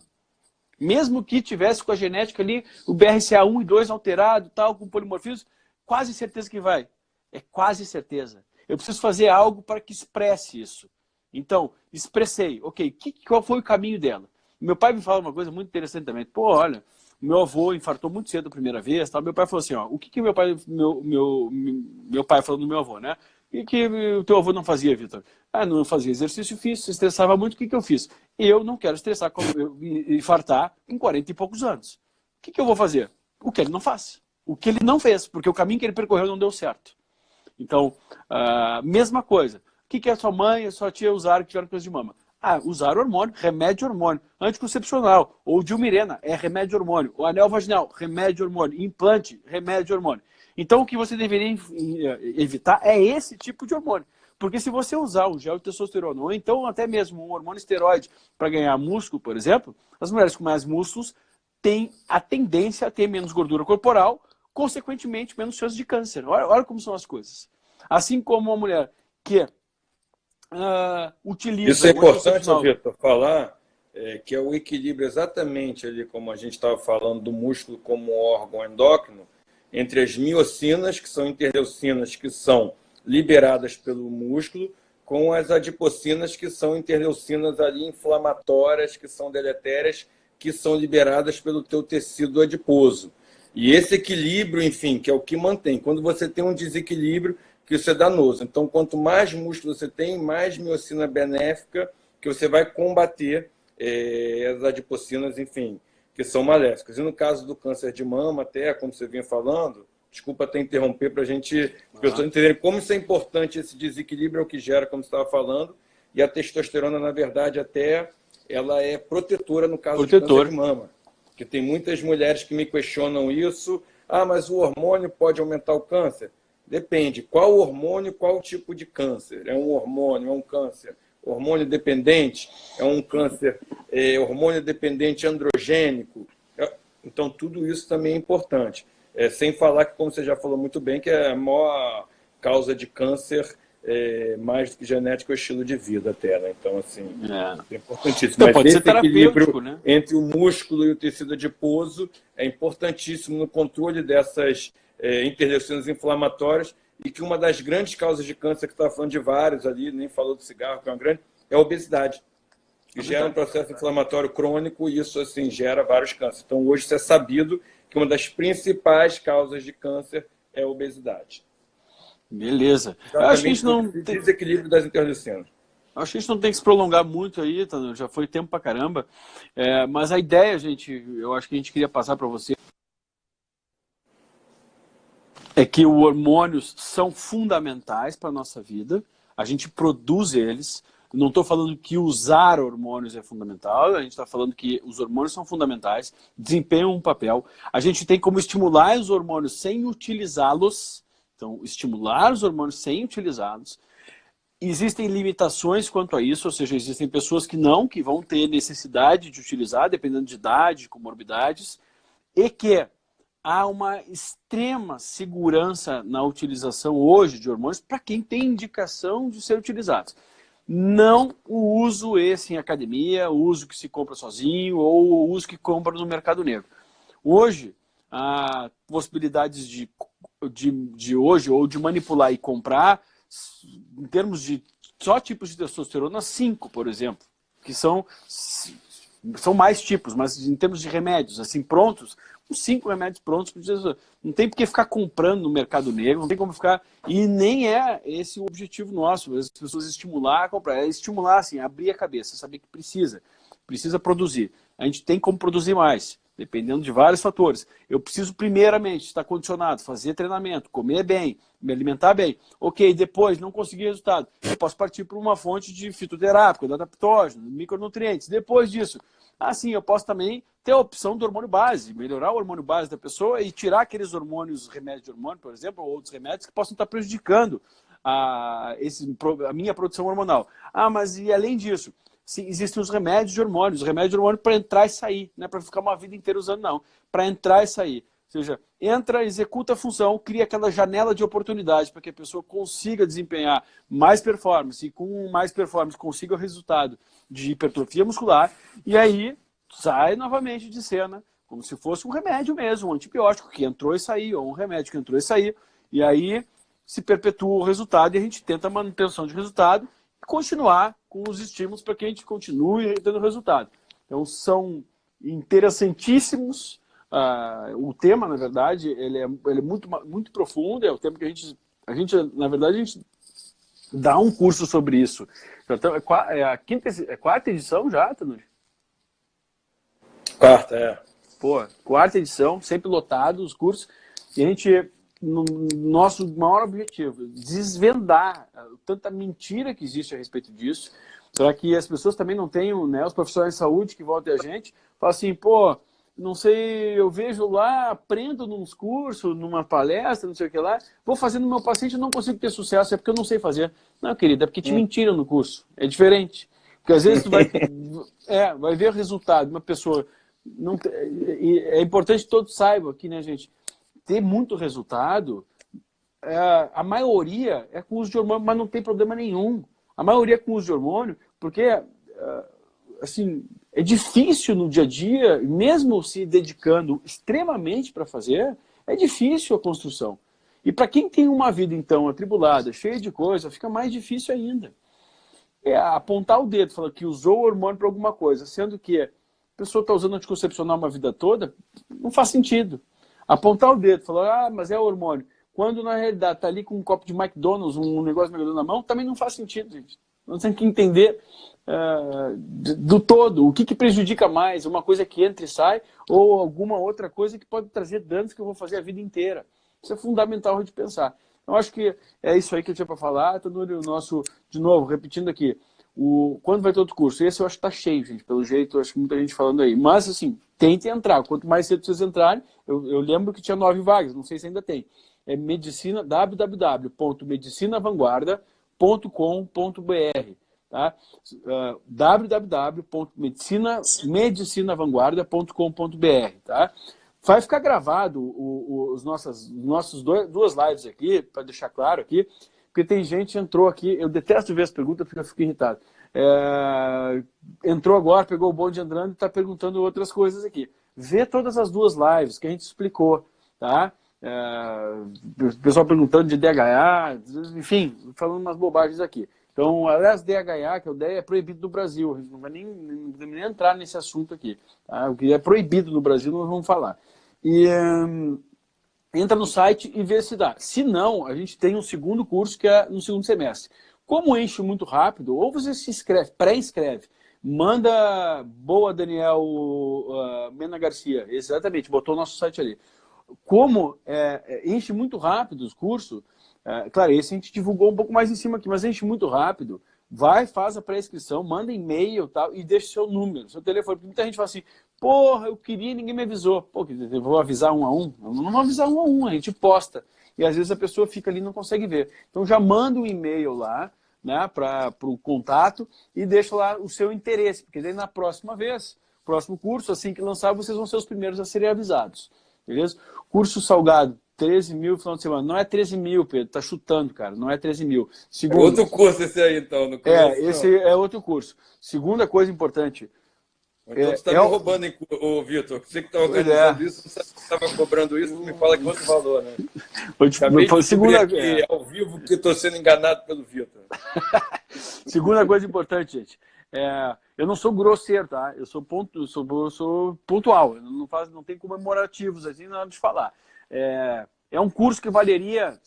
Mesmo que tivesse com a genética ali, o BRCA1 e 2 alterado, tal, com polimorfismo, quase certeza que vai. É quase certeza. Eu preciso fazer algo para que expresse isso. Então, expressei. Ok, que, qual foi o caminho dela? Meu pai me fala uma coisa muito interessante também. Pô, olha, meu avô infartou muito cedo a primeira vez, tá? meu pai falou assim, ó, o que, que meu pai, meu, meu, meu pai falou do meu avô, né? E que o teu avô não fazia, Vitor? Ah, não fazia exercício físico, se estressava muito, o que, que eu fiz? Eu não quero estressar, infartar em 40 e poucos anos. O que, que eu vou fazer? O que ele não faz. O que ele não fez, porque o caminho que ele percorreu não deu certo. Então, uh, mesma coisa. O que, que a sua mãe e a sua tia usaram que tiveram coisa de mama? Ah, usar hormônio, remédio hormônio. Anticoncepcional, ou dilmirena, é remédio hormônio. O anel vaginal, remédio hormônio. Implante, remédio hormônio. Então, o que você deveria eh, evitar é esse tipo de hormônio. Porque se você usar o gel de testosterona, ou então até mesmo um hormônio esteroide para ganhar músculo, por exemplo, as mulheres com mais músculos têm a tendência a ter menos gordura corporal, consequentemente menos chances de câncer. Olha, olha como são as coisas. Assim como uma mulher que uh, utiliza... Isso é importante, Vitor, falar é, que é o equilíbrio exatamente ali, como a gente estava falando, do músculo como órgão endócrino, entre as miocinas, que são interleucinas que são liberadas pelo músculo, com as adipocinas, que são interleucinas ali inflamatórias, que são deletérias, que são liberadas pelo teu tecido adiposo. E esse equilíbrio, enfim, que é o que mantém. Quando você tem um desequilíbrio, que isso é danoso. Então, quanto mais músculo você tem, mais miocina benéfica que você vai combater é, as adipocinas, enfim, que são maléficas. E no caso do câncer de mama, até, como você vinha falando, desculpa até interromper para a gente, as pessoas entenderem como isso é importante, esse desequilíbrio é o que gera, como você estava falando, e a testosterona, na verdade, até ela é protetora no caso Protetor. de câncer de mama. Porque tem muitas mulheres que me questionam isso, ah, mas o hormônio pode aumentar o câncer? Depende. Qual hormônio, qual tipo de câncer? É um hormônio, é um câncer hormônio dependente? É um câncer é, hormônio dependente androgênico? É, então, tudo isso também é importante. É, sem falar que, como você já falou muito bem, que é a maior causa de câncer é, mais do que genética é o estilo de vida até, né? Então, assim, é, é importantíssimo. Então, Mas pode esse ser equilíbrio né? entre o músculo e o tecido adiposo é importantíssimo no controle dessas é, inflamatórias e que uma das grandes causas de câncer, que está falando de vários ali, nem falou do cigarro, que é uma grande, é a obesidade. Que gera um processo inflamatório crônico e isso, assim, gera vários cânceres. Então, hoje isso é sabido que uma das principais causas de câncer é a obesidade. Beleza. Acho que a gente não tem... desequilíbrio das interleucinas. Acho que a gente não tem que se prolongar muito aí, tá? já foi tempo pra caramba. É, mas a ideia, gente, eu acho que a gente queria passar para você é que os hormônios são fundamentais para a nossa vida, a gente produz eles. Não estou falando que usar hormônios é fundamental, a gente está falando que os hormônios são fundamentais, desempenham um papel. A gente tem como estimular os hormônios sem utilizá-los, então estimular os hormônios sem utilizá-los. Existem limitações quanto a isso, ou seja, existem pessoas que não, que vão ter necessidade de utilizar, dependendo de idade, comorbidades, e que há uma extrema segurança na utilização hoje de hormônios para quem tem indicação de ser utilizados. Não o uso esse em academia, o uso que se compra sozinho ou o uso que compra no mercado negro. Hoje, há possibilidades de, de, de hoje ou de manipular e comprar, em termos de só tipos de testosterona, cinco, por exemplo, que são, são mais tipos, mas em termos de remédios, assim, prontos, cinco remédios prontos. Não tem por que ficar comprando no mercado negro, não tem como ficar... E nem é esse o objetivo nosso, as pessoas estimular a comprar. É estimular, assim, abrir a cabeça, saber que precisa. Precisa produzir. A gente tem como produzir mais, dependendo de vários fatores. Eu preciso, primeiramente, estar condicionado, fazer treinamento, comer bem, me alimentar bem. Ok, depois, não conseguir resultado. Eu posso partir para uma fonte de fitoterápico, adaptógeno, micronutrientes. Depois disso, assim, eu posso também ter a opção do hormônio base, melhorar o hormônio base da pessoa e tirar aqueles hormônios, remédios de hormônio, por exemplo, ou outros remédios que possam estar prejudicando a, esse, a minha produção hormonal. Ah, mas e além disso, existem os remédios de hormônios, os remédios de hormônio para entrar e sair, não é para ficar uma vida inteira usando, não. Para entrar e sair. Ou seja, entra, executa a função, cria aquela janela de oportunidade para que a pessoa consiga desempenhar mais performance. E com mais performance consiga o resultado de hipertrofia muscular. E aí sai novamente de cena, como se fosse um remédio mesmo, um antibiótico que entrou e saiu, ou um remédio que entrou e saiu, e aí se perpetua o resultado e a gente tenta a manutenção de resultado e continuar com os estímulos para que a gente continue tendo resultado. Então são interessantíssimos, uh, o tema, na verdade, ele é, ele é muito, muito profundo, é o tema que a gente, a gente, na verdade, a gente dá um curso sobre isso. Então, é, é a quinta, é a quarta edição já, Tanuri? Quarta, é. Pô, quarta edição, sempre lotado os cursos. E a gente, no nosso maior objetivo, desvendar tanta mentira que existe a respeito disso, para que as pessoas também não tenham, né, os profissionais de saúde que voltem a gente, falam assim, pô, não sei, eu vejo lá, aprendo nos cursos, numa palestra, não sei o que lá, vou fazendo no meu paciente e não consigo ter sucesso, é porque eu não sei fazer. Não, querida, é porque te hum. mentiram no curso. É diferente. Porque às vezes tu vai, (laughs) é, vai ver o resultado de uma pessoa não, é importante que todos saibam aqui, né, gente? Ter muito resultado, é, a maioria é com uso de hormônio, mas não tem problema nenhum. A maioria é com uso de hormônio, porque, é, assim, é difícil no dia a dia, mesmo se dedicando extremamente para fazer, é difícil a construção. E para quem tem uma vida, então, atribulada, cheia de coisa, fica mais difícil ainda. é apontar o dedo, falar que usou o hormônio para alguma coisa, sendo que a pessoa está usando anticoncepcional uma vida toda, não faz sentido. Apontar o dedo, falar, ah, mas é hormônio. Quando na realidade está ali com um copo de McDonald's, um negócio na mão, também não faz sentido, gente. Nós temos que entender uh, do todo, o que, que prejudica mais, uma coisa que entra e sai, ou alguma outra coisa que pode trazer danos que eu vou fazer a vida inteira. Isso é fundamental de pensar. Eu acho que é isso aí que eu tinha para falar. Todo o nosso, de novo, repetindo aqui, o, quando vai ter outro curso? Esse eu acho que está cheio, gente, pelo jeito, eu acho que muita gente falando aí. Mas, assim, tente entrar. Quanto mais cedo vocês entrarem, eu, eu lembro que tinha nove vagas, não sei se ainda tem. É medicina, www.medicinavangguarda.com.br tá? Uh, www.medicinavangguarda.com.br tá? Vai ficar gravado o, o, os nossas, nossos dois, duas lives aqui, para deixar claro aqui, porque tem gente que entrou aqui, eu detesto ver as perguntas porque eu fico irritado. É, entrou agora, pegou o bonde andando e está perguntando outras coisas aqui. Vê todas as duas lives que a gente explicou, tá? É, o pessoal perguntando de DHA, enfim, falando umas bobagens aqui. Então, aliás, DHA, que é o DHA, é proibido no Brasil. A gente não vai nem, nem entrar nesse assunto aqui. Tá? O que é proibido no Brasil, nós vamos falar. E um, entra no site e vê se dá. Se não, a gente tem um segundo curso que é no segundo semestre. Como enche muito rápido, ou você se inscreve, pré-inscreve, manda boa Daniel uh, Mena Garcia, exatamente, botou o nosso site ali. Como é, é enche muito rápido os cursos, é, claro, esse a gente divulgou um pouco mais em cima aqui, mas enche muito rápido. Vai, faz a pré-inscrição, manda e-mail tal, e deixa seu número, seu telefone. Porque muita gente fala assim, porra, eu queria e ninguém me avisou. Pô, eu vou avisar um a um? Eu não vou avisar um a um, a gente posta. E às vezes a pessoa fica ali e não consegue ver. Então já manda um e-mail lá, né, para o contato e deixa lá o seu interesse, porque daí na próxima vez, próximo curso, assim que lançar, vocês vão ser os primeiros a serem avisados. Beleza? Curso salgado, 13 mil final de semana. Não é 13 mil, Pedro, tá chutando, cara. Não é 13 mil. Segundo, é outro curso esse aí, então. No é, esse é outro curso. Segunda coisa importante. Então é, você está é, me roubando, o Vitor. Você que está organizando é. isso, você estava cobrando isso, me fala que outro valor, né? Acabei de segunda aqui, é. ao vivo que estou sendo enganado pelo Vitor. (laughs) segunda coisa importante, gente. É, eu não sou grosseiro, tá? Eu sou, ponto, sou, eu sou pontual. Eu não, faço, não tem comemorativos assim na hora de falar. É, é um curso que valeria,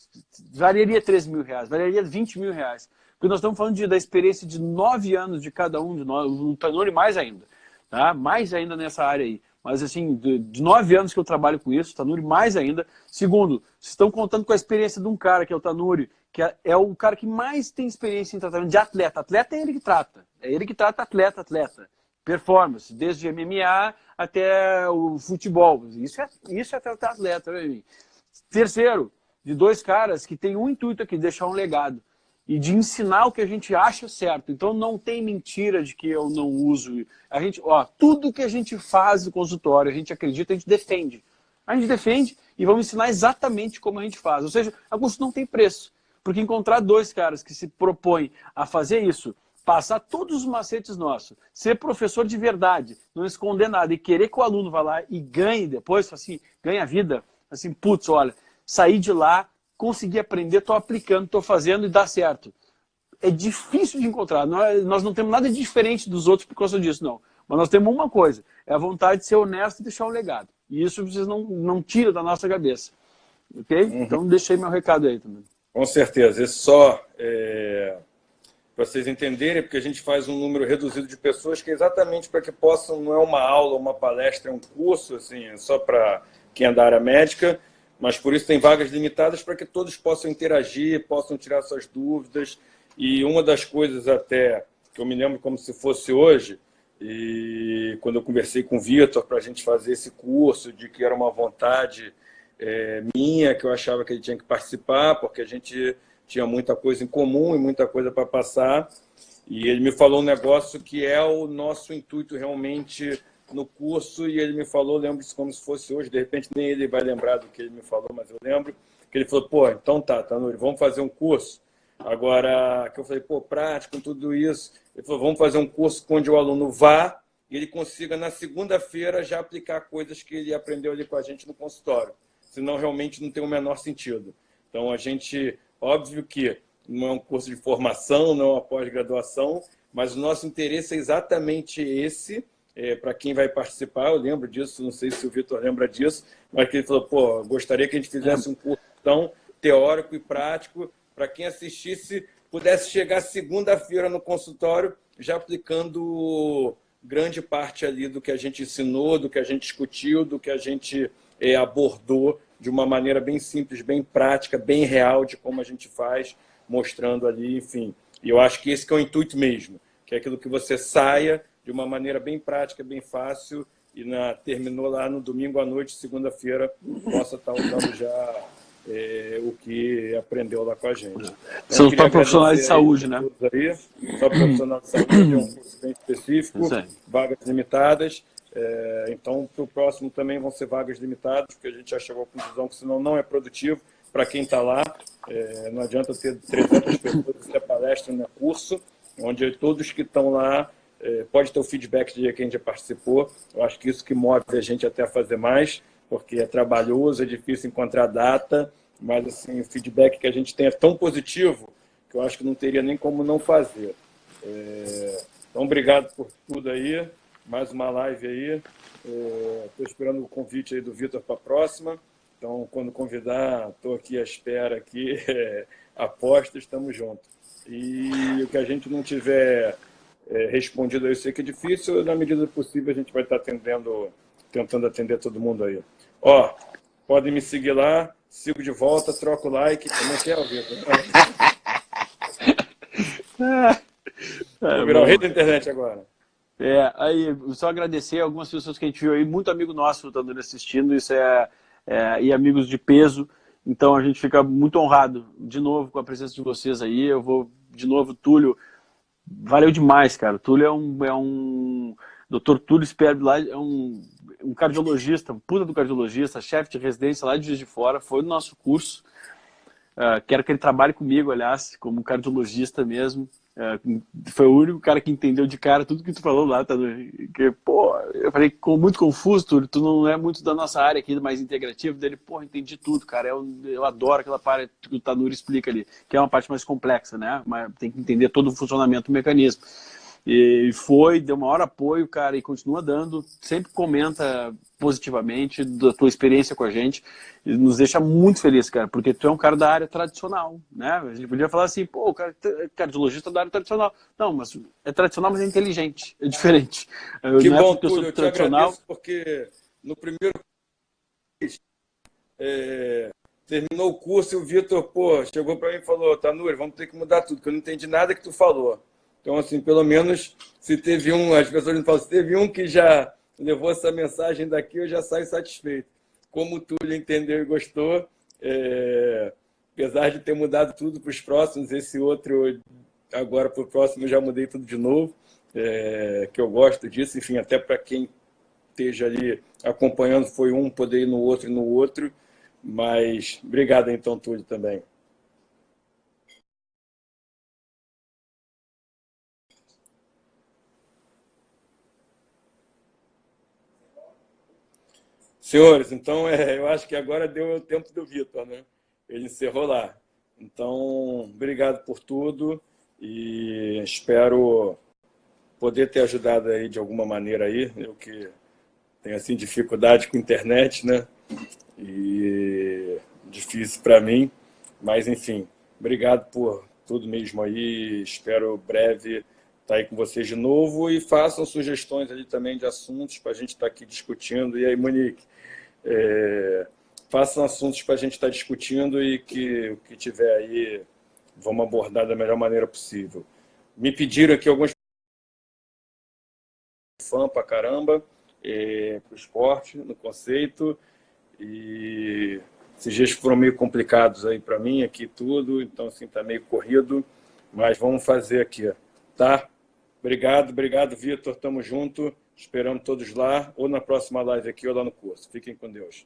valeria 13 mil reais, valeria 20 mil reais. Porque nós estamos falando de, da experiência de nove anos de cada um de nós, o Tanuri mais ainda, tá? mais ainda nessa área aí. Mas assim, de, de nove anos que eu trabalho com isso, Tanuri mais ainda. Segundo, vocês estão contando com a experiência de um cara que é o Tanuri, que é, é o cara que mais tem experiência em tratamento de atleta. Atleta é ele que trata, é ele que trata atleta, atleta performance, desde MMA até o futebol. Isso é, isso é tratar atleta. Né? Terceiro, de dois caras que têm um intuito aqui, deixar um legado. E de ensinar o que a gente acha certo. Então não tem mentira de que eu não uso. A gente, ó, tudo que a gente faz no consultório, a gente acredita, a gente defende. A gente defende e vamos ensinar exatamente como a gente faz. Ou seja, a custo não tem preço. Porque encontrar dois caras que se propõem a fazer isso passar todos os macetes nossos, ser professor de verdade, não esconder nada e querer que o aluno vá lá e ganhe depois, assim, ganhe a vida, assim, putz, olha, sair de lá, conseguir aprender, estou aplicando, estou fazendo e dá certo. É difícil de encontrar, nós, nós não temos nada diferente dos outros por causa disso, não. Mas nós temos uma coisa, é a vontade de ser honesto e deixar um legado. E isso vocês não, não tiram da nossa cabeça. Ok? Uhum. Então deixei meu recado aí também. Com certeza. Esse só é, para vocês entenderem, porque a gente faz um número reduzido de pessoas que é exatamente para que possam, não é uma aula, uma palestra, é um curso, assim, é só para quem é da área médica, mas por isso tem vagas limitadas para que todos possam interagir, possam tirar suas dúvidas. E uma das coisas até que eu me lembro como se fosse hoje, e quando eu conversei com o Vitor para a gente fazer esse curso, de que era uma vontade é, minha, que eu achava que ele tinha que participar, porque a gente tinha muita coisa em comum e muita coisa para passar. E ele me falou um negócio que é o nosso intuito realmente no curso, e ele me falou, lembro isso como se fosse hoje, de repente nem ele vai lembrar do que ele me falou, mas eu lembro, que ele falou, pô, então tá, Tanuri, vamos fazer um curso. Agora, que eu falei, pô, prático, tudo isso. Ele falou, vamos fazer um curso onde o aluno vá e ele consiga, na segunda-feira, já aplicar coisas que ele aprendeu ali com a gente no consultório. Senão, realmente, não tem o menor sentido. Então, a gente Óbvio que não é um curso de formação, não é uma pós-graduação, mas o nosso interesse é exatamente esse, é, para quem vai participar, eu lembro disso, não sei se o Vitor lembra disso, mas que ele falou, pô, gostaria que a gente fizesse um curso tão teórico e prático, para quem assistisse, pudesse chegar segunda-feira no consultório, já aplicando grande parte ali do que a gente ensinou, do que a gente discutiu, do que a gente é, abordou de uma maneira bem simples, bem prática, bem real de como a gente faz, mostrando ali, enfim. E eu acho que esse que é o intuito mesmo, que é aquilo que você saia de uma maneira bem prática, bem fácil, e na, terminou lá no domingo à noite, segunda-feira, possa estar usando já é, o que aprendeu lá com a gente. Então, São só profissionais de saúde, né? Aí, só profissionais de saúde, é um curso bem específico, vagas limitadas. É, então, para o próximo também vão ser vagas limitadas, porque a já já chegou à conclusão que senão não é produtivo para quem está lá. É, não adianta ter 300 pessoas ter palestra no curso, onde todos que estão lá é, pode ter o feedback de quem já participou. Eu acho que isso que move a gente até a fazer mais, porque é trabalhoso, é difícil encontrar data, mas assim, o feedback que a gente tem é tão positivo que eu acho que não teria nem como não fazer. É, então, obrigado por tudo aí, mais uma live aí. Estou é, esperando o convite aí do Vitor para a próxima. Então, quando convidar, estou aqui à espera, aqui, (laughs) é, aposta, estamos juntos. E o que a gente não tiver é, respondido, eu sei que é difícil, na medida possível a gente vai estar atendendo, tentando atender todo mundo aí. Ó, podem me seguir lá, sigo de volta, troco o like. Como é que é, Vitor? (laughs) Vou virar o rei da internet agora. É, aí, só agradecer algumas pessoas que a gente viu aí, muito amigo nosso estando assistindo, isso é, é, e amigos de peso, então a gente fica muito honrado, de novo, com a presença de vocês aí, eu vou, de novo, Túlio, valeu demais, cara, Túlio é um, é um Dr. Túlio Sperb lá é um, um cardiologista, um puta do cardiologista, chefe de residência lá de Juiz de Fora, foi no nosso curso. Uh, quero que ele trabalhe comigo, aliás, como cardiologista mesmo. Uh, foi o único cara que entendeu de cara tudo que tu falou lá, tá? Que, pô, eu falei muito confuso, Túlio, tu não é muito da nossa área aqui, mais integrativa. Dele, pô, entendi tudo, cara. Eu, eu adoro aquela parte que o Tanuri explica ali, que é uma parte mais complexa, né? Mas tem que entender todo o funcionamento do mecanismo. E foi, deu maior apoio, cara, e continua dando. Sempre comenta positivamente da tua experiência com a gente. E nos deixa muito feliz, cara, porque tu é um cara da área tradicional, né? A gente podia falar assim, pô, o cara é cardiologista da área tradicional. Não, mas é tradicional, mas é inteligente, é diferente. Que Não é bom, é Túlio, eu, eu tradicional... porque no primeiro é, terminou o curso e o Vitor, pô, chegou para mim e falou, Tanuri, vamos ter que mudar tudo, que eu não entendi nada que tu falou. Então, assim, pelo menos, se teve um, as pessoas me falam, se teve um que já levou essa mensagem daqui, eu já saio satisfeito. Como tu entendeu e gostou, é, apesar de ter mudado tudo para os próximos, esse outro, agora para o próximo, eu já mudei tudo de novo, é, que eu gosto disso, enfim, até para quem esteja ali acompanhando, foi um poder ir no outro e no outro, mas obrigado então, Túlio, também. Senhores, então é, eu acho que agora deu o tempo do Vitor, né? Ele encerrou lá. Então, obrigado por tudo e espero poder ter ajudado aí de alguma maneira aí, eu que tenho assim dificuldade com internet, né? E difícil para mim, mas enfim, obrigado por tudo mesmo aí, espero breve estar aí com vocês de novo e façam sugestões ali também de assuntos para a gente estar aqui discutindo. E aí, Monique, é, façam assuntos para a gente estar tá discutindo e que o que tiver aí vamos abordar da melhor maneira possível. Me pediram aqui alguns fã para caramba é, para o esporte, no conceito, e esses dias foram meio complicados aí para mim, aqui tudo, então assim, está meio corrido, mas vamos fazer aqui, tá? Obrigado, obrigado, Vitor, tamo junto. Esperamos todos lá, ou na próxima live aqui, ou lá no curso. Fiquem com Deus.